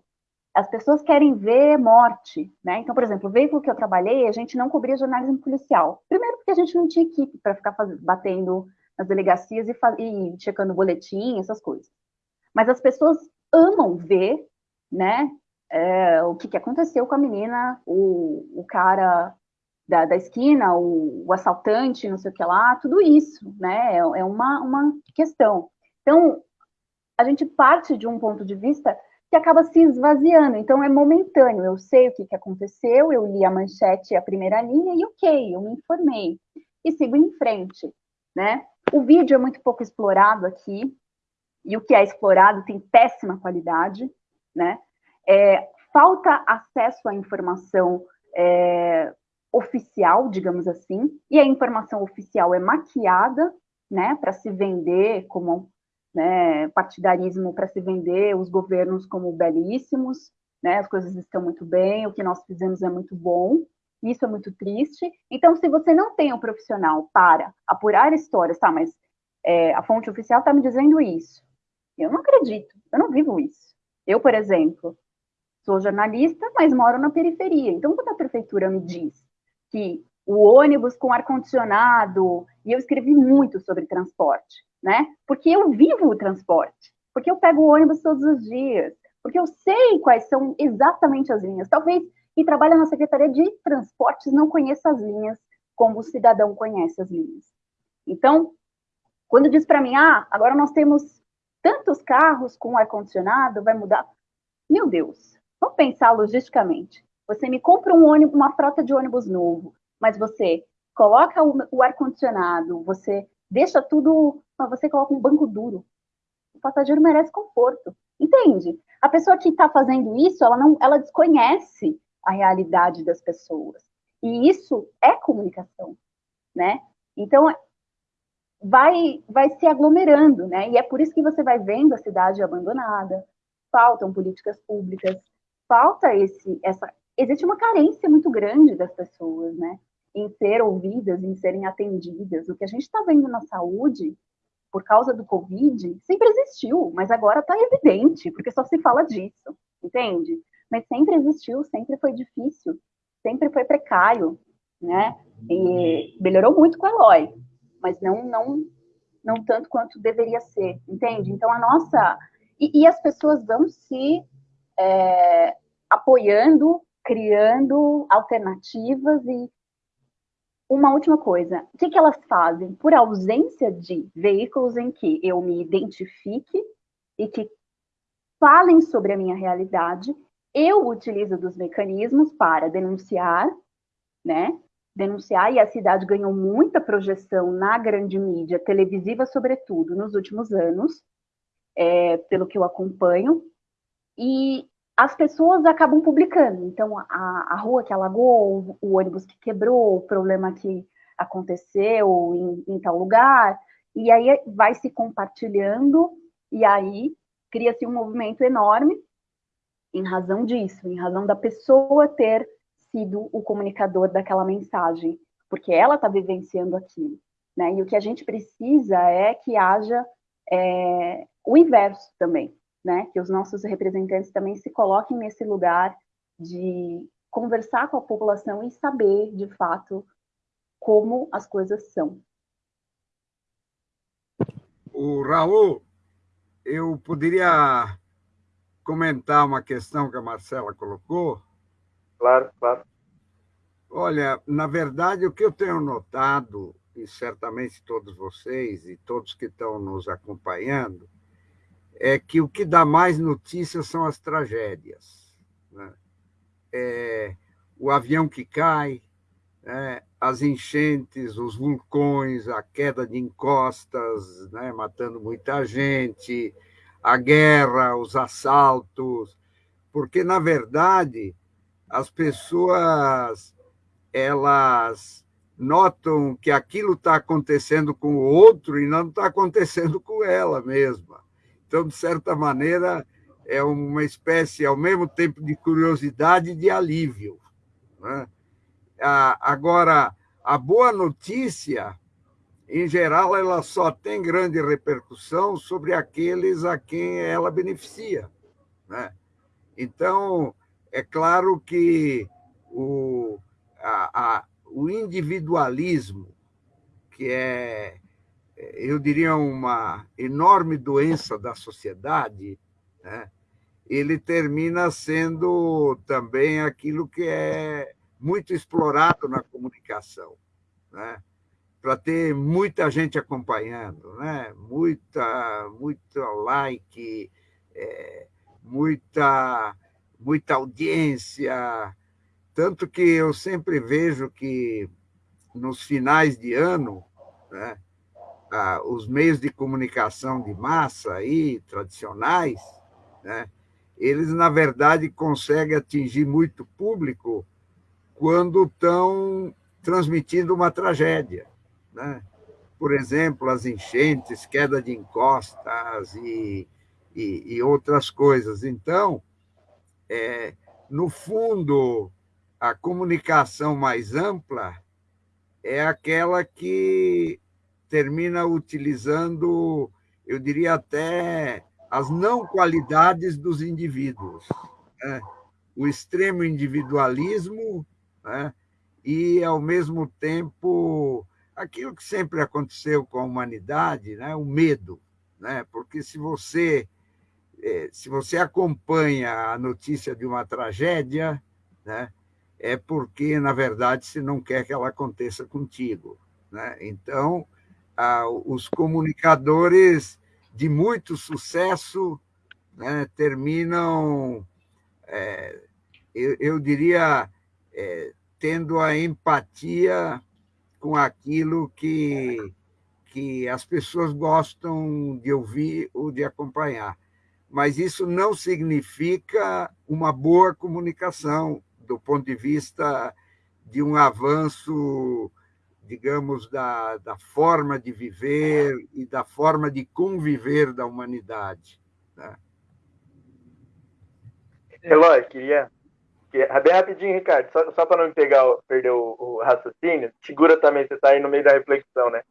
as pessoas querem ver morte, né? Então, por exemplo, o veículo que eu trabalhei, a gente não cobria jornalismo policial. Primeiro porque a gente não tinha equipe para ficar faz... batendo nas delegacias e, e checando boletim, essas coisas. Mas as pessoas amam ver, né, é, o que, que aconteceu com a menina, o, o cara da, da esquina, o, o, assaltante, não sei o que lá, tudo isso, né, é, é uma, uma questão. Então, a gente parte de um ponto de vista que acaba se esvaziando. Então, é momentâneo. Eu sei o que, que aconteceu, eu li a manchete a primeira linha e ok, eu me informei. E sigo em frente, né? O vídeo é muito pouco explorado aqui, e o que é explorado tem péssima qualidade, né? É, falta acesso à informação é, oficial, digamos assim, e a informação oficial é maquiada, né, para se vender como né, partidarismo para se vender os governos como belíssimos, né, as coisas estão muito bem, o que nós fizemos é muito bom, isso é muito triste. Então, se você não tem um profissional para apurar histórias, tá, mas é, a fonte oficial está me dizendo isso. Eu não acredito, eu não vivo isso. Eu, por exemplo, sou jornalista, mas moro na periferia. Então, quando a prefeitura me diz que o ônibus com ar-condicionado, e eu escrevi muito sobre transporte, né? Porque eu vivo o transporte, porque eu pego o ônibus todos os dias, porque eu sei quais são exatamente as linhas. Talvez quem trabalha na Secretaria de Transportes não conheça as linhas como o cidadão conhece as linhas. Então, quando diz para mim, ah, agora nós temos tantos carros com ar-condicionado, vai mudar. Meu Deus, vamos pensar logisticamente. Você me compra um ônibus, uma frota de ônibus novo, mas você coloca o, ar-condicionado, você deixa tudo, você coloca um banco duro. O passageiro merece conforto, entende? A pessoa que está fazendo isso, ela não, ela desconhece a realidade das pessoas. E isso é comunicação, né? Então, vai, vai se aglomerando, né? E é por isso que você vai vendo a cidade abandonada, faltam políticas públicas, falta esse, essa, existe uma carência muito grande das pessoas, né? Em ser ouvidas, em serem atendidas. O que a gente está vendo na saúde, por causa do Covid, sempre existiu, mas agora está evidente, porque só se fala disso, entende? Mas sempre existiu, sempre foi difícil, sempre foi precário, né? E melhorou muito com a Eloy, mas não, não, não tanto quanto deveria ser, entende? Então a nossa e, e as pessoas vão se é, apoiando, criando alternativas e uma última coisa, o que, que elas fazem? Por ausência de veículos em que eu me identifique e que falem sobre a minha realidade, eu utilizo dos mecanismos para denunciar, né? denunciar, e a cidade ganhou muita projeção na grande mídia, televisiva sobretudo, nos últimos anos, é, pelo que eu acompanho, e as pessoas acabam publicando. Então, a, a rua que alagou, o, ônibus que quebrou, o problema que aconteceu em, em tal lugar, e aí vai se compartilhando, e aí cria-se um movimento enorme em razão disso, em razão da pessoa ter sido o comunicador daquela mensagem, porque ela está vivenciando aquilo. Né? E o que a gente precisa é que haja é, o inverso também, né? que os nossos representantes também se coloquem nesse lugar de conversar com a população e saber, de fato, como as coisas são. O Raul, eu poderia comentar uma questão que a Marcela colocou, Claro, claro. Olha, na verdade, o que eu tenho notado, e certamente todos vocês e todos que estão nos acompanhando, é que o que dá mais notícias são as tragédias. Né? É, o avião que cai, né? as enchentes, os vulcões, a queda de encostas, né? matando muita gente, a guerra, os assaltos, porque, na verdade, as pessoas elas notam que aquilo está acontecendo com o outro e não está acontecendo com ela mesma. Então, de certa maneira, é uma espécie, ao mesmo tempo, de curiosidade e de alívio. Né? Agora, a boa notícia, em geral, ela só tem grande repercussão sobre aqueles a quem ela beneficia. Né? Então, é claro que o, a, a, o individualismo, que é, eu diria, uma enorme doença da sociedade, né? ele termina sendo também aquilo que é muito explorado na comunicação, né? para ter muita gente acompanhando, né? muita, muito like, é, muita muita audiência, tanto que eu sempre vejo que nos finais de ano, né, os meios de comunicação de massa aí, tradicionais, né, eles, na verdade, conseguem atingir muito público quando estão transmitindo uma tragédia. Né? Por exemplo, as enchentes, queda de encostas e, e, e outras coisas. Então, é, no fundo, a comunicação mais ampla é aquela que termina utilizando, eu diria até, as não qualidades dos indivíduos. Né? O extremo individualismo né? e, ao mesmo tempo, aquilo que sempre aconteceu com a humanidade, né? o medo. Né? Porque se você, é, se você acompanha a notícia de uma tragédia, né? é porque, na verdade, se não quer que ela aconteça contigo. Né? Então, os comunicadores de muito sucesso né, terminam, é, eu, eu, diria, é, tendo a empatia com aquilo que, que as pessoas gostam de ouvir ou de acompanhar. Mas isso não significa uma boa comunicação do ponto de vista de um avanço, digamos, da, da forma de viver e da forma de conviver da humanidade. Né? Eloy, queria, Bem rapidinho, Ricardo, só, só para não pegar, perder o, o, raciocínio, segura também, você está aí no meio da reflexão, né?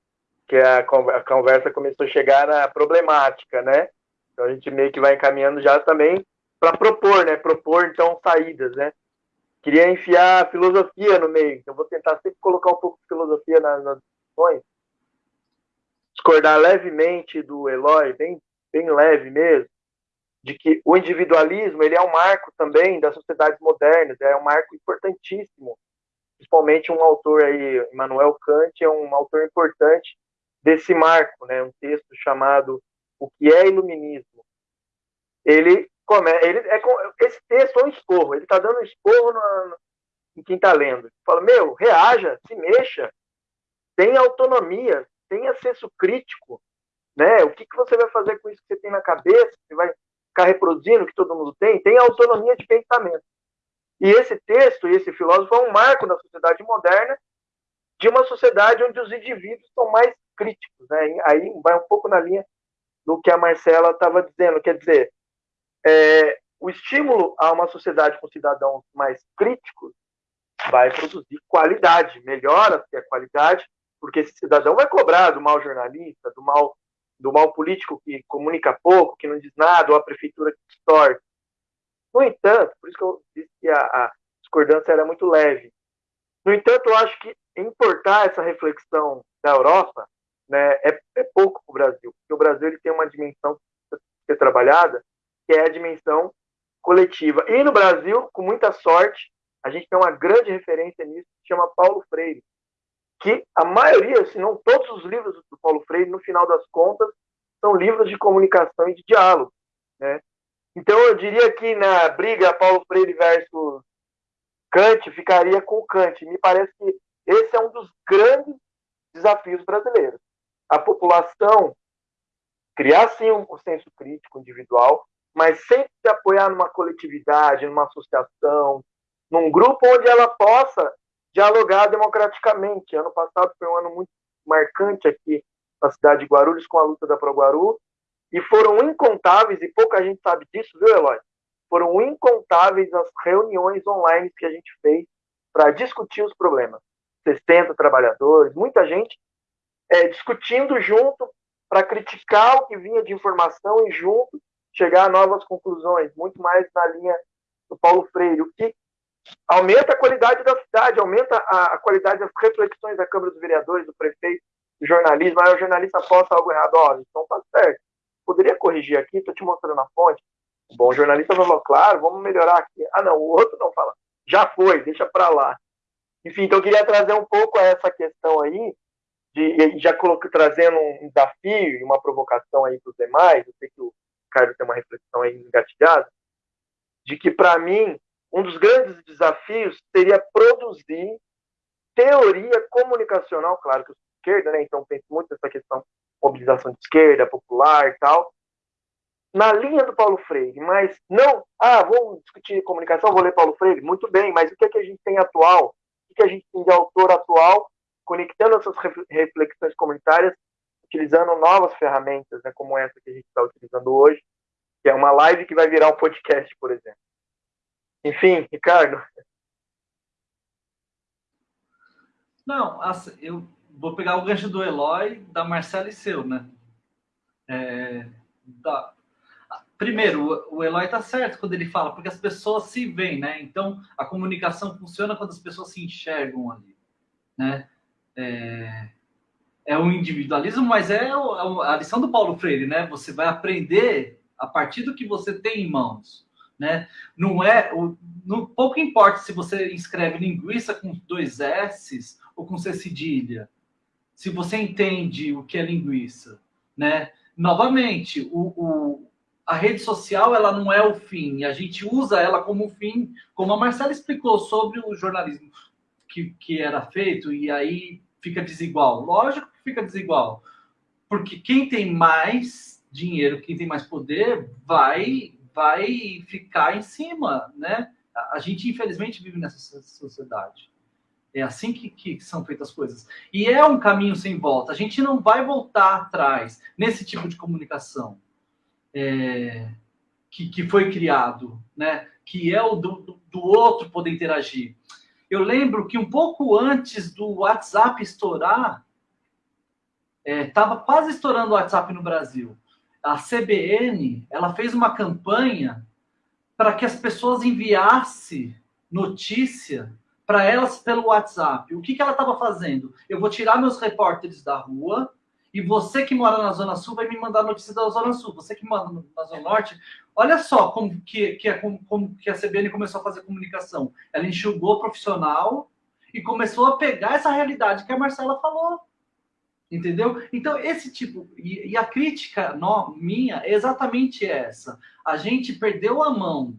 Que a, a conversa começou a chegar na problemática, né? Então a gente meio que vai encaminhando já também para propor, né? Propor, então, saídas, né? Queria enfiar filosofia no meio, então vou tentar sempre colocar um pouco de filosofia nas, nas discussões. Discordar levemente do Eloy, bem, bem leve mesmo, de que o individualismo ele é um marco também das sociedades modernas, é um marco importantíssimo. Principalmente um autor aí, Immanuel Kant, é um autor importante desse marco, né? Um texto chamado O que é Iluminismo. Ele come, ele é esse texto é um esporro. Ele está dando um esporro em quem está lendo. Fala, meu, reaja, se mexa, tenha autonomia, tenha senso crítico, né? O que, que você vai fazer com isso que você tem na cabeça? Você vai ficar reproduzindo, que todo mundo tem, tem autonomia de pensamento. E esse texto, e esse filósofo, é um marco da sociedade moderna, de uma sociedade onde os indivíduos são mais críticos. Né? Aí vai um pouco na linha do que a Marcela estava dizendo, quer dizer, é, o estímulo a uma sociedade com cidadãos mais críticos vai produzir qualidade, melhora-se a qualidade, porque esse cidadão vai cobrar do mal jornalista, do mal do mal político que comunica pouco, que não diz nada, ou a prefeitura que distorce. No entanto, por isso que eu disse que a, a discordância era muito leve. No entanto, eu acho que importar essa reflexão da Europa né, é, é pouco para o Brasil, porque o Brasil ele tem uma dimensão que ser trabalhada, que é a dimensão coletiva. E no Brasil, com muita sorte, a gente tem uma grande referência nisso, que chama Paulo Freire, que a maioria, se não todos os livros do Paulo Freire, no final das contas, são livros de comunicação e de diálogo. Né? Então, eu diria que na briga Paulo Freire versus Kant, ficaria com o Kant. Me parece que esse é um dos grandes desafios brasileiros. A população criar, sim, um senso crítico individual, mas sempre se apoiar numa coletividade, numa associação, num grupo onde ela possa dialogar democraticamente. Ano passado foi um ano muito marcante aqui na cidade de Guarulhos com a luta da ProGuaru, e foram incontáveis, e pouca gente sabe disso, viu, Eloy? Foram incontáveis as reuniões online que a gente fez para discutir os problemas. 60 trabalhadores, muita gente é, discutindo junto para criticar o que vinha de informação e junto chegar a novas conclusões, muito mais na linha do Paulo Freire, o que aumenta a qualidade da cidade, aumenta a, qualidade das reflexões da Câmara dos Vereadores, do prefeito, do jornalismo. Aí o jornalista posta algo errado, ó, então tá certo. Poderia corrigir aqui, tô te mostrando a fonte. Bom, o jornalista falou, claro, vamos melhorar aqui. Ah, não, o outro não fala. Já foi, deixa para lá. Enfim, então eu queria trazer um pouco essa questão aí, de, já coloquei, trazendo um desafio e uma provocação aí para os demais, eu sei que o Carlos tem uma reflexão aí engatilhada, de que, para mim, um dos grandes desafios seria produzir teoria comunicacional, claro que eu sou esquerda, né, então penso muito nessa questão mobilização de esquerda, popular e tal, na linha do Paulo Freire, mas não, ah, vamos discutir comunicação, vou ler Paulo Freire, muito bem, mas o que, é que a gente tem atual? O que, é que a gente tem de autor atual, conectando essas reflexões comunitárias, utilizando novas ferramentas, né, como essa que a gente está utilizando hoje, que é uma live que vai virar um podcast, por exemplo. Enfim, Ricardo. Não, eu vou pegar o gancho do Eloy, da Marcela e seu, né? É, primeiro, o Eloy está certo quando ele fala, porque as pessoas se veem, né? Então, a comunicação funciona quando as pessoas se enxergam ali, né? É, é o individualismo, mas é, é a lição do Paulo Freire, né? Você vai aprender a partir do que você tem em mãos, né? Não é, não, pouco importa se você escreve linguiça com dois S ou com C cedilha, se você entende o que é linguiça, né? Novamente, o, o, a rede social ela não é o fim, a gente usa ela como fim, como a Marcela explicou sobre o jornalismo que, que era feito, e aí fica desigual. Lógico fica desigual, porque quem tem mais dinheiro, quem tem mais poder, vai vai ficar em cima, né? A gente, infelizmente, vive nessa sociedade. É assim que, que, são feitas as coisas. E é um caminho sem volta. A gente não vai voltar atrás nesse tipo de comunicação é, que, que foi criado, né? Que é o do, do outro poder interagir. Eu lembro que um pouco antes do WhatsApp estourar, estava é, quase estourando o WhatsApp no Brasil. A CBN ela fez uma campanha para que as pessoas enviassem notícia para elas pelo WhatsApp. O que, que ela estava fazendo? Eu vou tirar meus repórteres da rua e você que mora na Zona Sul vai me mandar notícia da Zona Sul. Você que mora na Zona Norte, olha só como que, que, é, como, como que a CBN começou a fazer comunicação. Ela enxugou o profissional e começou a pegar essa realidade que a Marcela falou. Entendeu? Então, esse tipo. E, e a crítica no, minha é exatamente essa. A gente perdeu a mão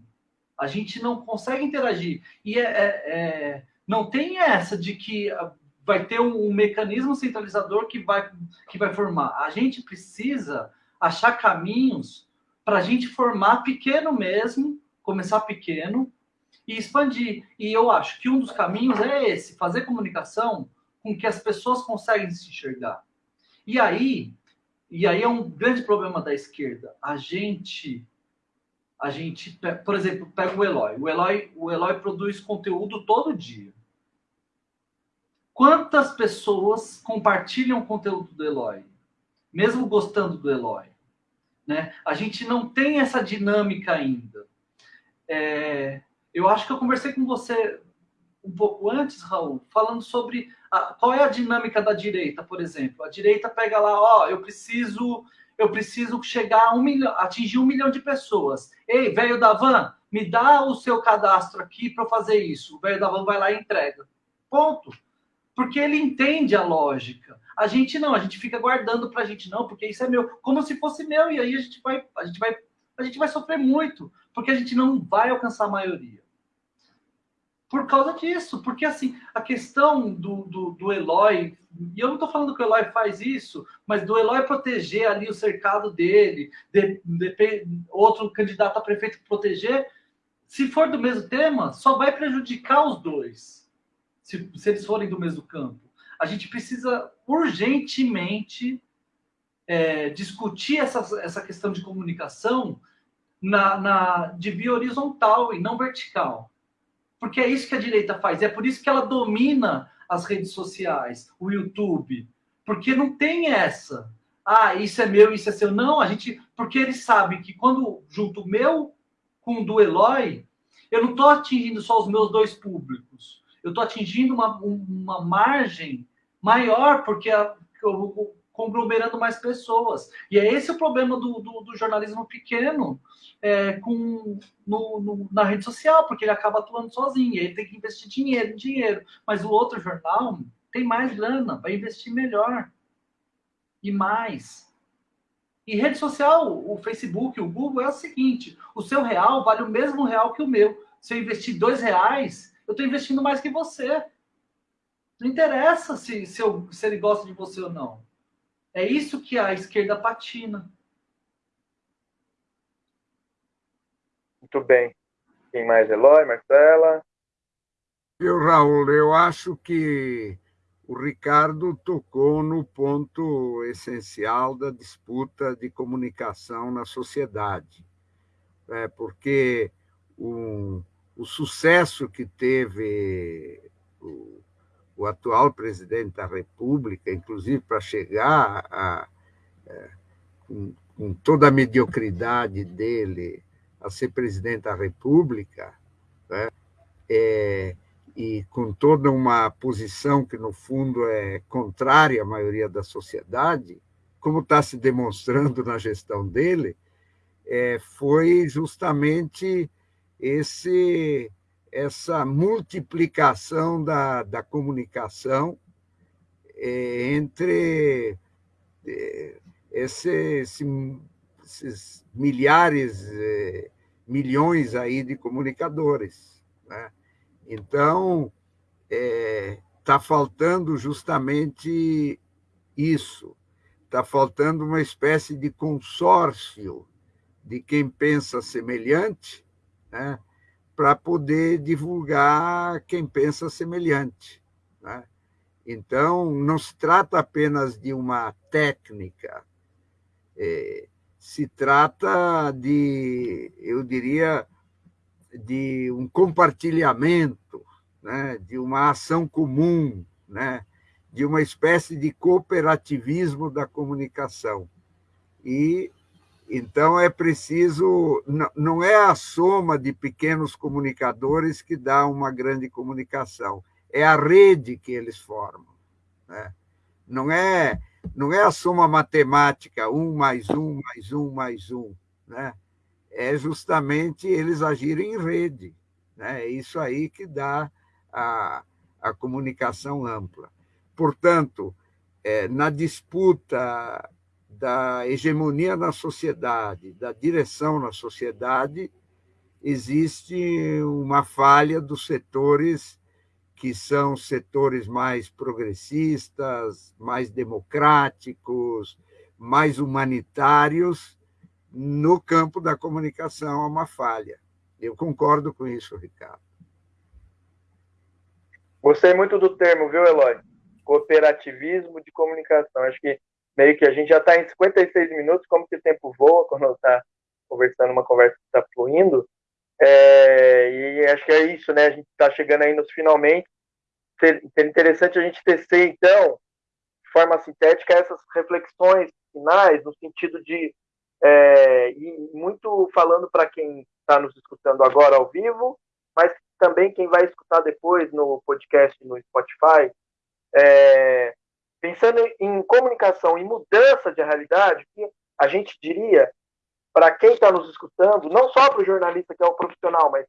a gente não consegue interagir. E é, é, é, não tem essa de que vai ter um, um, mecanismo centralizador que vai, que vai formar. A gente precisa achar caminhos para a gente formar pequeno mesmo, começar pequeno e expandir. E eu acho que um dos caminhos é esse, fazer comunicação com que as pessoas conseguem se enxergar. E aí, e aí é um grande problema da esquerda. A gente a gente, por exemplo, pega o Eloy. O Eloy, o Eloy produz conteúdo todo dia. Quantas pessoas compartilham o conteúdo do Eloy, mesmo gostando do Eloy? Né? A gente não tem essa dinâmica ainda. É, eu acho que eu conversei com você um pouco antes, Raul, falando sobre a, qual é a dinâmica da direita, por exemplo. A direita pega lá, ó, eu preciso eu preciso chegar a um milhão, atingir um milhão de pessoas. Ei, velho da van, me dá o seu cadastro aqui para fazer isso. O velho da van vai lá e entrega. Ponto. Porque ele entende a lógica. A gente não, a gente fica guardando para a gente não, porque isso é meu, como se fosse meu e aí a gente vai, a gente vai, a gente vai sofrer muito, porque a gente não vai alcançar a maioria por causa disso. Porque, assim, a questão do, do, do Eloy, e eu não estou falando que o Eloy faz isso, mas do Eloy proteger ali o cercado dele, de, de, outro candidato a prefeito proteger, se for do mesmo tema, só vai prejudicar os dois, se, se eles forem do mesmo campo. A gente precisa urgentemente é, discutir essa, essa questão de comunicação na, na, de via horizontal e não vertical. Porque é isso que a direita faz. É por isso que ela domina as redes sociais, o YouTube. Porque não tem essa. Ah, isso é meu, isso é seu. Não, a gente. Porque eles sabem que quando junto o meu com o do Eloy, eu não estou atingindo só os meus dois públicos. Eu estou atingindo uma, uma margem maior, porque a, eu, conglomerando mais pessoas. E é esse o problema do, do, do jornalismo pequeno é, com, no, no, na rede social, porque ele acaba atuando sozinho, ele tem que investir dinheiro, dinheiro. Mas o outro jornal tem mais grana, vai investir melhor e mais. E rede social, o Facebook, o Google, é o seguinte: o seu real vale o mesmo real que o meu. Se eu investir dois reais, eu estou investindo mais que você. Não interessa se, se, eu, se ele gosta de você ou não. É isso que a esquerda patina. Muito bem. Quem mais? Eloy, Marcela? Eu, Raul, eu acho que o Ricardo tocou no ponto essencial da disputa de comunicação na sociedade. É, porque o, o sucesso que teve o, o atual presidente da República, inclusive para chegar a, é, com, com toda a mediocridade dele, a ser presidente da República, né? é, e com toda uma posição que, no fundo, é contrária à maioria da sociedade, como está se demonstrando na gestão dele, é, foi justamente esse, essa multiplicação da, da comunicação é, entre é, esse, esse, esses milhares, é, milhões aí de comunicadores. Né? Então, está é, faltando justamente isso. Está faltando uma espécie de consórcio de quem pensa semelhante, né, para poder divulgar quem pensa semelhante. Né? Então, não se trata apenas de uma técnica, é, se trata de, eu diria, de um compartilhamento, né, de uma ação comum, né, de uma espécie de cooperativismo da comunicação. E então é preciso, não é a soma de pequenos comunicadores que dá uma grande comunicação, é a rede que eles formam. Né? Não é não é a soma matemática, um mais um mais um mais um, né? é justamente eles agirem em rede. Né? É isso aí que dá a, a comunicação ampla. Portanto, é, na disputa da hegemonia na sociedade, da direção na sociedade, existe uma falha dos setores que são setores mais progressistas, mais democráticos, mais humanitários, no campo da comunicação há uma falha. Eu concordo com isso, Ricardo. Gostei muito do termo, viu, Eloy? Cooperativismo de comunicação. Acho que meio que a gente já está em 56 minutos, como que o tempo voa quando está conversando, uma conversa que está fluindo. É, e acho que é isso, né? A gente está chegando aí nos finalmente. Seria interessante a gente tecer, então, de forma sintética, essas reflexões finais, no sentido de é, e muito falando para quem está nos escutando agora ao vivo, mas também quem vai escutar depois no podcast no Spotify, é, pensando em comunicação e mudança de realidade, a gente diria para quem está nos escutando, não só para o jornalista que é o profissional, mas,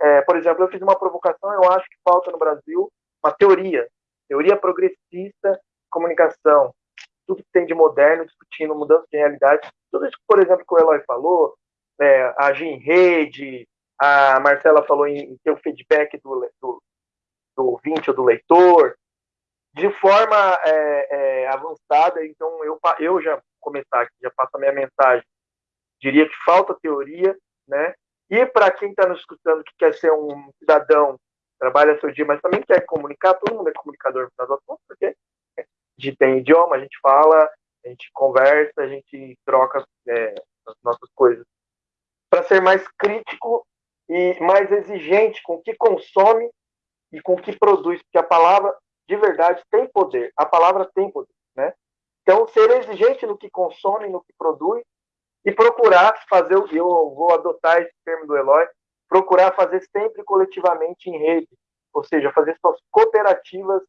é, por exemplo, eu fiz uma provocação, eu acho que falta no Brasil uma teoria, teoria progressista comunicação, tudo que tem de moderno, discutindo mudança de realidade. Tudo isso, por exemplo, que o Eloy falou, é, agir em rede, a Marcela falou em, em ter o feedback do, do, do ouvinte ou do leitor, de forma é, é, avançada. Então, eu, eu já começar aqui, já passo a minha mensagem. Diria que falta teoria, né? E para quem está nos escutando que quer ser um cidadão, trabalha seu dia, mas também quer comunicar, todo mundo é comunicador no final contas, porque gente tem idioma, a gente fala, a gente conversa, a gente troca é, as nossas coisas. Para ser mais crítico e mais exigente com o que consome e com o que produz, porque a palavra de verdade tem poder, a palavra tem poder, né? Então, ser exigente no que consome, no que produz e procurar fazer, eu vou adotar esse termo do Eloy, procurar fazer sempre coletivamente em rede, ou seja, fazer suas cooperativas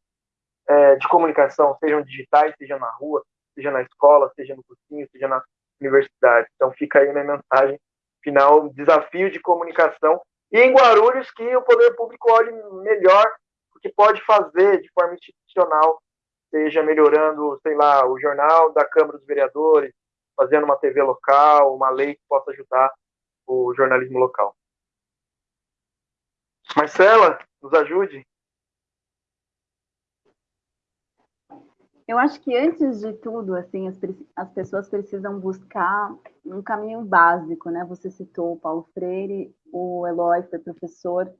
é, de comunicação, sejam digitais, seja na rua, seja na escola, seja no cursinho, seja na universidade. Então fica aí minha mensagem final, desafio de comunicação. E em Guarulhos que o poder público olhe melhor que pode fazer de forma institucional, seja melhorando, sei lá, o jornal da Câmara dos Vereadores, fazendo uma TV local, uma lei que possa ajudar o jornalismo local. Marcela, nos ajude. Eu acho que antes de tudo, assim, as, as, pessoas precisam buscar um caminho básico, né? Você citou o Paulo Freire, o Eloy foi professor.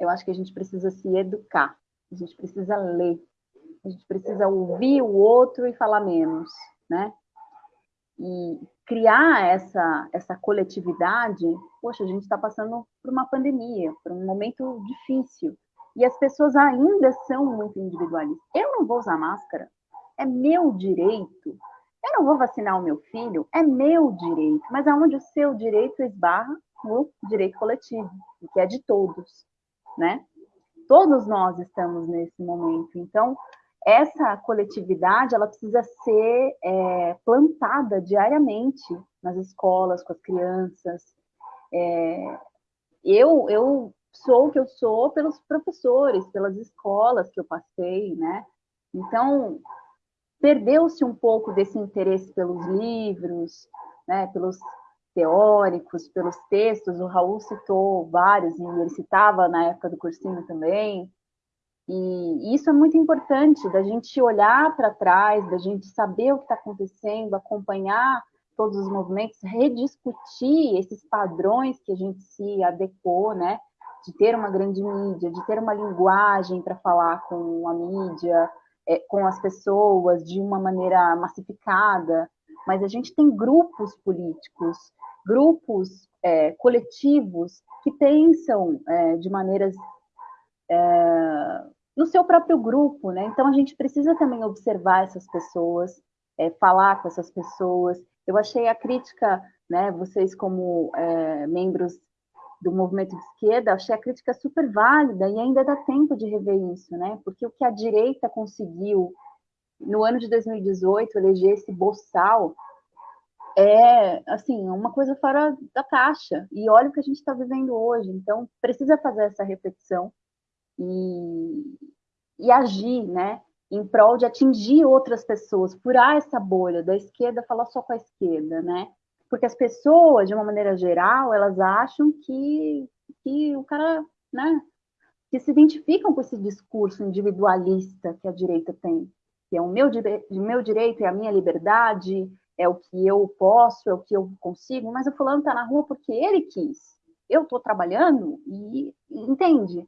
Eu acho que a gente precisa se educar, a gente precisa ler, a gente precisa ouvir o outro e falar menos, né? E criar essa, essa coletividade, poxa, a gente está passando por uma pandemia, por um momento difícil. E as pessoas ainda são muito individualistas. Eu não vou usar máscara, é meu direito Eu não vou vacinar o meu filho, é meu direito, mas aonde o seu direito esbarra no direito coletivo, que é de todos, né? Todos nós estamos nesse momento. Então, essa coletividade ela precisa ser é, plantada diariamente nas escolas, com as crianças. É, eu, eu sou o que eu sou pelos professores, pelas escolas que eu passei, né? Então, perdeu-se um pouco desse interesse pelos livros, né, pelos teóricos, pelos textos. O Raul citou vários, e ele citava na época do cursinho também. E isso é muito importante, da gente olhar para trás, da gente saber o que está acontecendo, acompanhar todos os movimentos, rediscutir esses padrões que a gente se adequou, né? De ter uma grande mídia, de ter uma linguagem para falar com a mídia, é, com as pessoas de uma maneira massificada, mas a gente tem grupos políticos, grupos é, coletivos que pensam é, de maneiras é, no seu próprio grupo, né? Então a gente precisa também observar essas pessoas, é, falar com essas pessoas. Eu achei a crítica, né? Vocês como é, membros do movimento de esquerda, achei a crítica super válida e ainda dá tempo de rever isso, né? Porque o que a direita conseguiu no ano de 2018 eleger esse boçal é, assim, uma coisa fora da caixa. E olha o que a gente está vivendo hoje. Então, precisa fazer essa reflexão e, e agir, né? Em prol de atingir outras pessoas, furar essa bolha da esquerda, falar só com a esquerda, né? porque as pessoas, de uma maneira geral, elas acham que, que o cara, né, que se identificam com esse discurso individualista que a direita tem, que é o meu, meu direito, é a minha liberdade, é o que eu posso, é o que eu consigo, mas o fulano está na rua porque ele quis. Eu estou trabalhando e, entende?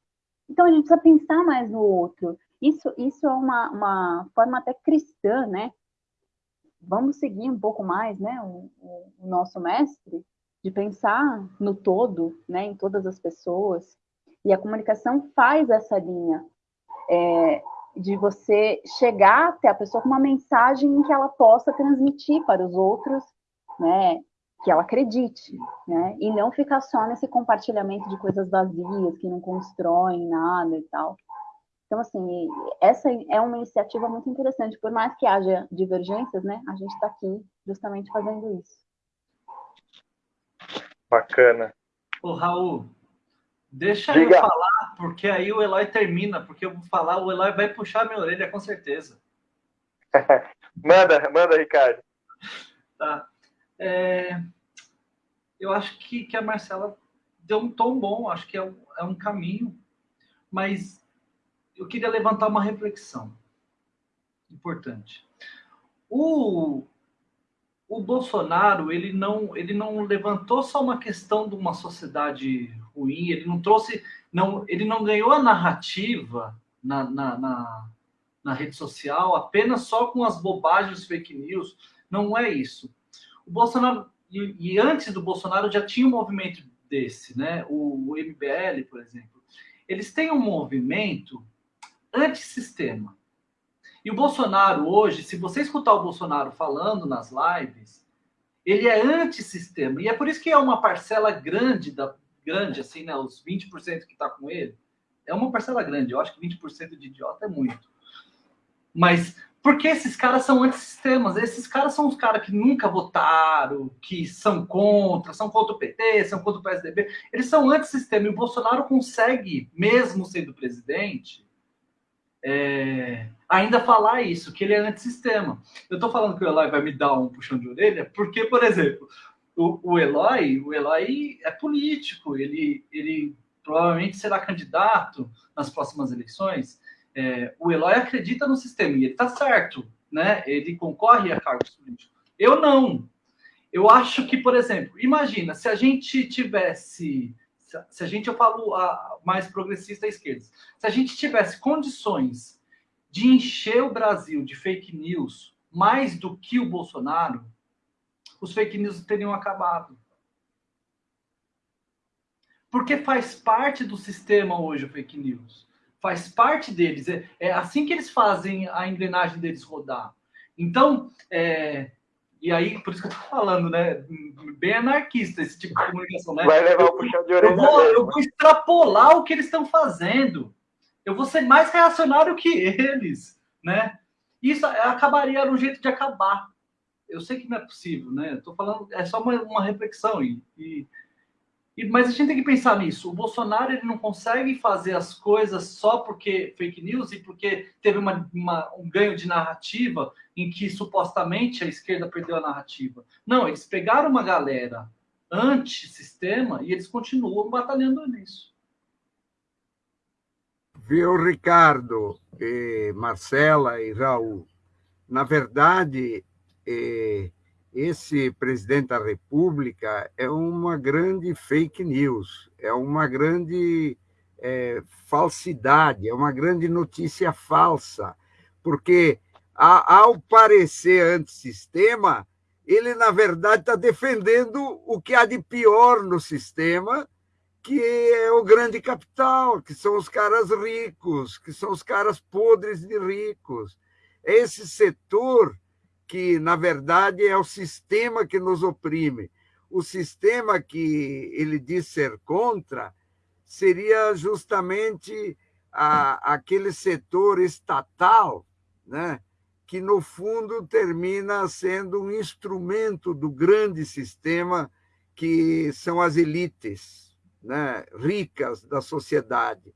Então a gente precisa pensar mais no outro. Isso, isso é uma, uma forma até cristã, né? vamos seguir um pouco mais, né, o, o, nosso mestre, de pensar no todo, né, em todas as pessoas. E a comunicação faz essa linha é, de você chegar até a pessoa com uma mensagem que ela possa transmitir para os outros, né, que ela acredite, né, e não ficar só nesse compartilhamento de coisas vazias que não constroem nada e tal. Então, assim, essa é uma iniciativa muito interessante. Por mais que haja divergências, né, a gente está aqui justamente fazendo isso. Bacana. Ô, Raul, deixa Diga. eu falar, porque aí o Eloy termina, porque eu vou falar, o Eloy vai puxar minha orelha, com certeza. [laughs] manda, manda, Ricardo. Tá. É, eu acho que, que a Marcela deu um tom bom, acho que é um, é um caminho, mas eu queria levantar uma reflexão importante. O, o Bolsonaro, ele não, ele não levantou só uma questão de uma sociedade ruim, ele não trouxe, não, ele não ganhou a narrativa na, na, na, na rede social apenas só com as bobagens fake news. Não é isso. O Bolsonaro, e, e antes do Bolsonaro já tinha um movimento desse, né? O, o MBL, por exemplo. Eles têm um movimento antissistema. E o Bolsonaro hoje, se você escutar o Bolsonaro falando nas lives, ele é antissistema. E é por isso que é uma parcela grande, da, grande assim, né, os 20% que está com ele, é uma parcela grande. Eu acho que 20% de idiota é muito. Mas porque esses caras são antissistemas. Esses caras são os caras que nunca votaram, que são contra, são contra o PT, são contra o PSDB. Eles são antissistema. E o Bolsonaro consegue, mesmo sendo presidente, é, ainda falar isso, que ele é antissistema. Eu estou falando que o Eloy vai me dar um puxão de orelha, porque, por exemplo, o, o Eloy, o Eloy é político, ele, ele provavelmente será candidato nas próximas eleições. É, o Eloy acredita no sistema e ele está certo, né? Ele concorre a cargos políticos. Eu não. Eu acho que, por exemplo, imagina se a gente tivesse se a gente, eu falo a mais progressista à esquerda, se a gente tivesse condições de encher o Brasil de fake news mais do que o Bolsonaro, os fake news teriam acabado. Porque faz parte do sistema hoje o fake news. Faz parte deles. É, é assim que eles fazem a engrenagem deles rodar. Então, é, E aí, por isso que eu tô falando, né? Bem anarquista esse tipo de comunicação, né? Vai levar o puxão de orelha. Eu vou, eu vou extrapolar o que eles estão fazendo. Eu vou ser mais reacionário que eles, né? Isso acabaria era um jeito de acabar. Eu sei que não é possível, né? Estou falando, é só uma, uma reflexão e, e mas a gente tem que pensar nisso. O Bolsonaro ele não consegue fazer as coisas só porque fake news e porque teve uma, uma, um ganho de narrativa em que supostamente a esquerda perdeu a narrativa. Não, eles pegaram uma galera anti-sistema e eles continuam batalhando nisso. Viu, Ricardo, e Marcela e Raul? Na verdade, esse presidente da República é uma grande fake news, é uma grande é, falsidade, é uma grande notícia falsa, porque ao parecer antissistema, ele, na verdade, está defendendo o que há de pior no sistema, que é o grande capital, que são os caras ricos, que são os caras podres de ricos. Esse setor que, na verdade, é o sistema que nos oprime. O sistema que ele diz ser contra seria justamente a, aquele setor estatal, né, que, no fundo, termina sendo um instrumento do grande sistema que são as elites né, ricas da sociedade.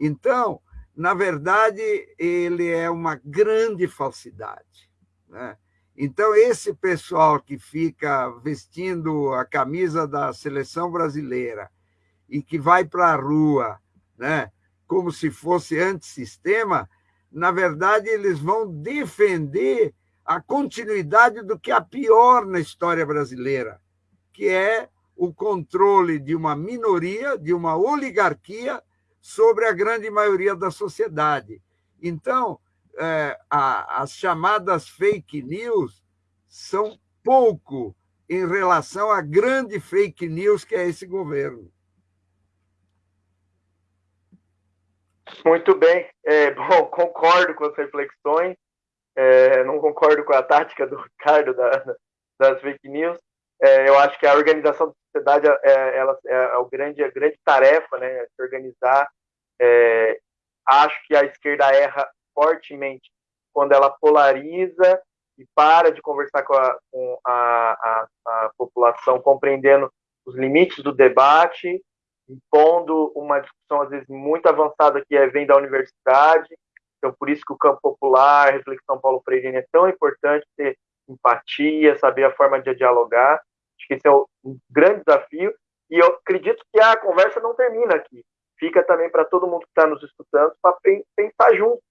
Então, na verdade, ele é uma grande falsidade. Né? Então, esse pessoal que fica vestindo a camisa da seleção brasileira e que vai para a rua né, como se fosse antissistema, na verdade, eles vão defender a continuidade do que há pior na história brasileira, que é o controle de uma minoria, de uma oligarquia sobre a grande maioria da sociedade. Então, é, a, as chamadas fake news são pouco em relação à grande fake news que é esse governo. Muito bem. É, [laughs] bom, concordo com as reflexões. É, não concordo com a tática do Ricardo da, das fake news. É, eu acho que a organização da sociedade é, ela, é, é o grande, a grande tarefa, né? Se organizar. É, acho que a esquerda erra fortemente quando ela polariza e para de conversar com a, com a, a, a população, compreendendo os limites do debate, impondo uma discussão, às vezes, muito avançada que é, vem da universidade. Então, por isso que o campo popular, a reflexão Paulo Freire é tão importante ter empatia, saber a forma de dialogar. Acho que esse é um grande desafio. E eu acredito que a conversa não termina aqui. Fica também para todo mundo que está nos escutando para pensar junto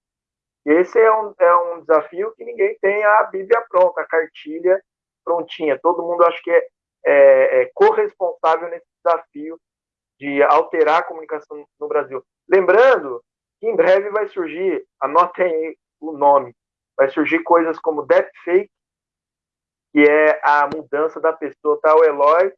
esse é um, é um desafio que ninguém tem a Bíblia pronta, a cartilha prontinha. Todo mundo acho que é, é, é corresponsável nesse desafio de alterar a comunicação no Brasil. Lembrando que em breve vai surgir, anotem aí o nome, vai surgir coisas como deepfake, que é a mudança da pessoa, tá o Eloy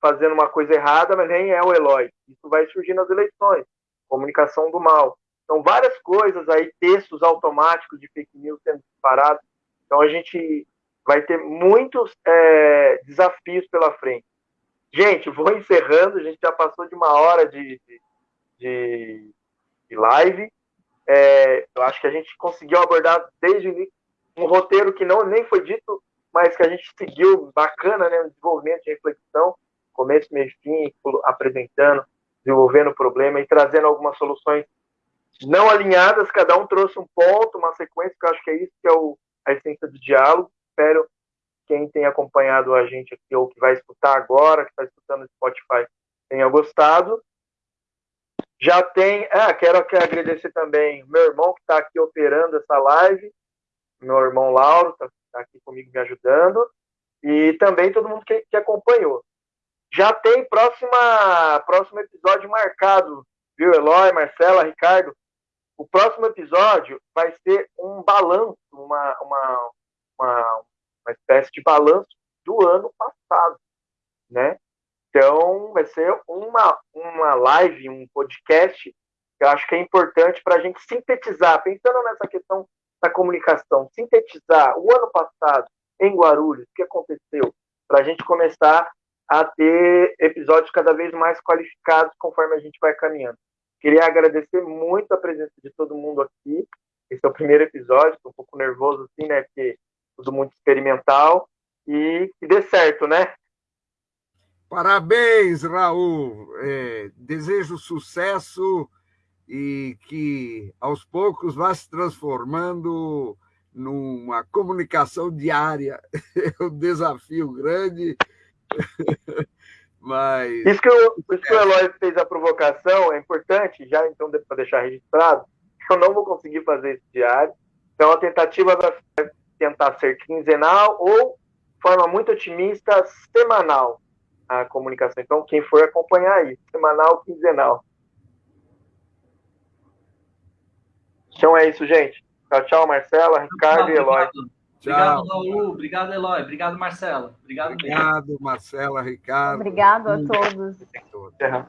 fazendo uma coisa errada, mas nem é o Eloy. Isso vai surgir nas eleições, comunicação do mal. Então, várias coisas aí, textos automáticos de fake news sendo disparados. Então, a gente vai ter muitos é, desafios pela frente. Gente, vou encerrando, a gente já passou de uma hora de, de, de live. É, eu acho que a gente conseguiu abordar desde o início um roteiro que não nem foi dito, mas que a gente seguiu bacana, né? Um desenvolvimento de reflexão, começo, meio fim, apresentando, desenvolvendo o problema e trazendo algumas soluções não alinhadas, cada um trouxe um ponto, uma sequência, que eu acho que é isso que é o, a essência do diálogo. Espero quem tem acompanhado a gente aqui ou que vai escutar agora, que está escutando no Spotify, tenha gostado. Já tem. Ah, quero agradecer também meu irmão que está aqui operando essa live, meu irmão Lauro, está tá aqui comigo me ajudando, e também todo mundo que, que acompanhou. Já tem próxima, próximo episódio marcado, viu, Eloy, Marcela, Ricardo? O próximo episódio vai ser um balanço, uma, uma, uma, uma espécie de balanço do ano passado, né? Então, vai ser uma, uma live, um podcast que eu acho que é importante para a gente sintetizar, pensando nessa questão da comunicação, sintetizar o ano passado em Guarulhos, o que aconteceu para a gente começar a ter episódios cada vez mais qualificados conforme a gente vai caminhando. Queria agradecer muito a presença de todo mundo aqui. Esse é o primeiro episódio, estou um pouco nervoso assim, né? Porque tudo muito experimental e que dê certo, né? Parabéns, Raul. É, desejo sucesso e que aos poucos vá se transformando numa comunicação diária. [laughs] É um desafio grande, [laughs] mas... Isso que, eu, isso que o Eloy fez a provocação é importante, já então para deixar registrado, [laughs] eu não vou conseguir fazer esse diário, então a tentativa vai tentar ser quinzenal ou, de forma muito otimista, semanal a comunicação. Então, quem for acompanhar aí, semanal, quinzenal. Então é isso, gente. Tchau, tchau, Marcela, Ricardo e Eloy. Obrigado, Raul. Obrigado, Eloy. Obrigado, Marcela. Obrigado, Obrigado, Marcela, Ricardo. Obrigado a todos. todos.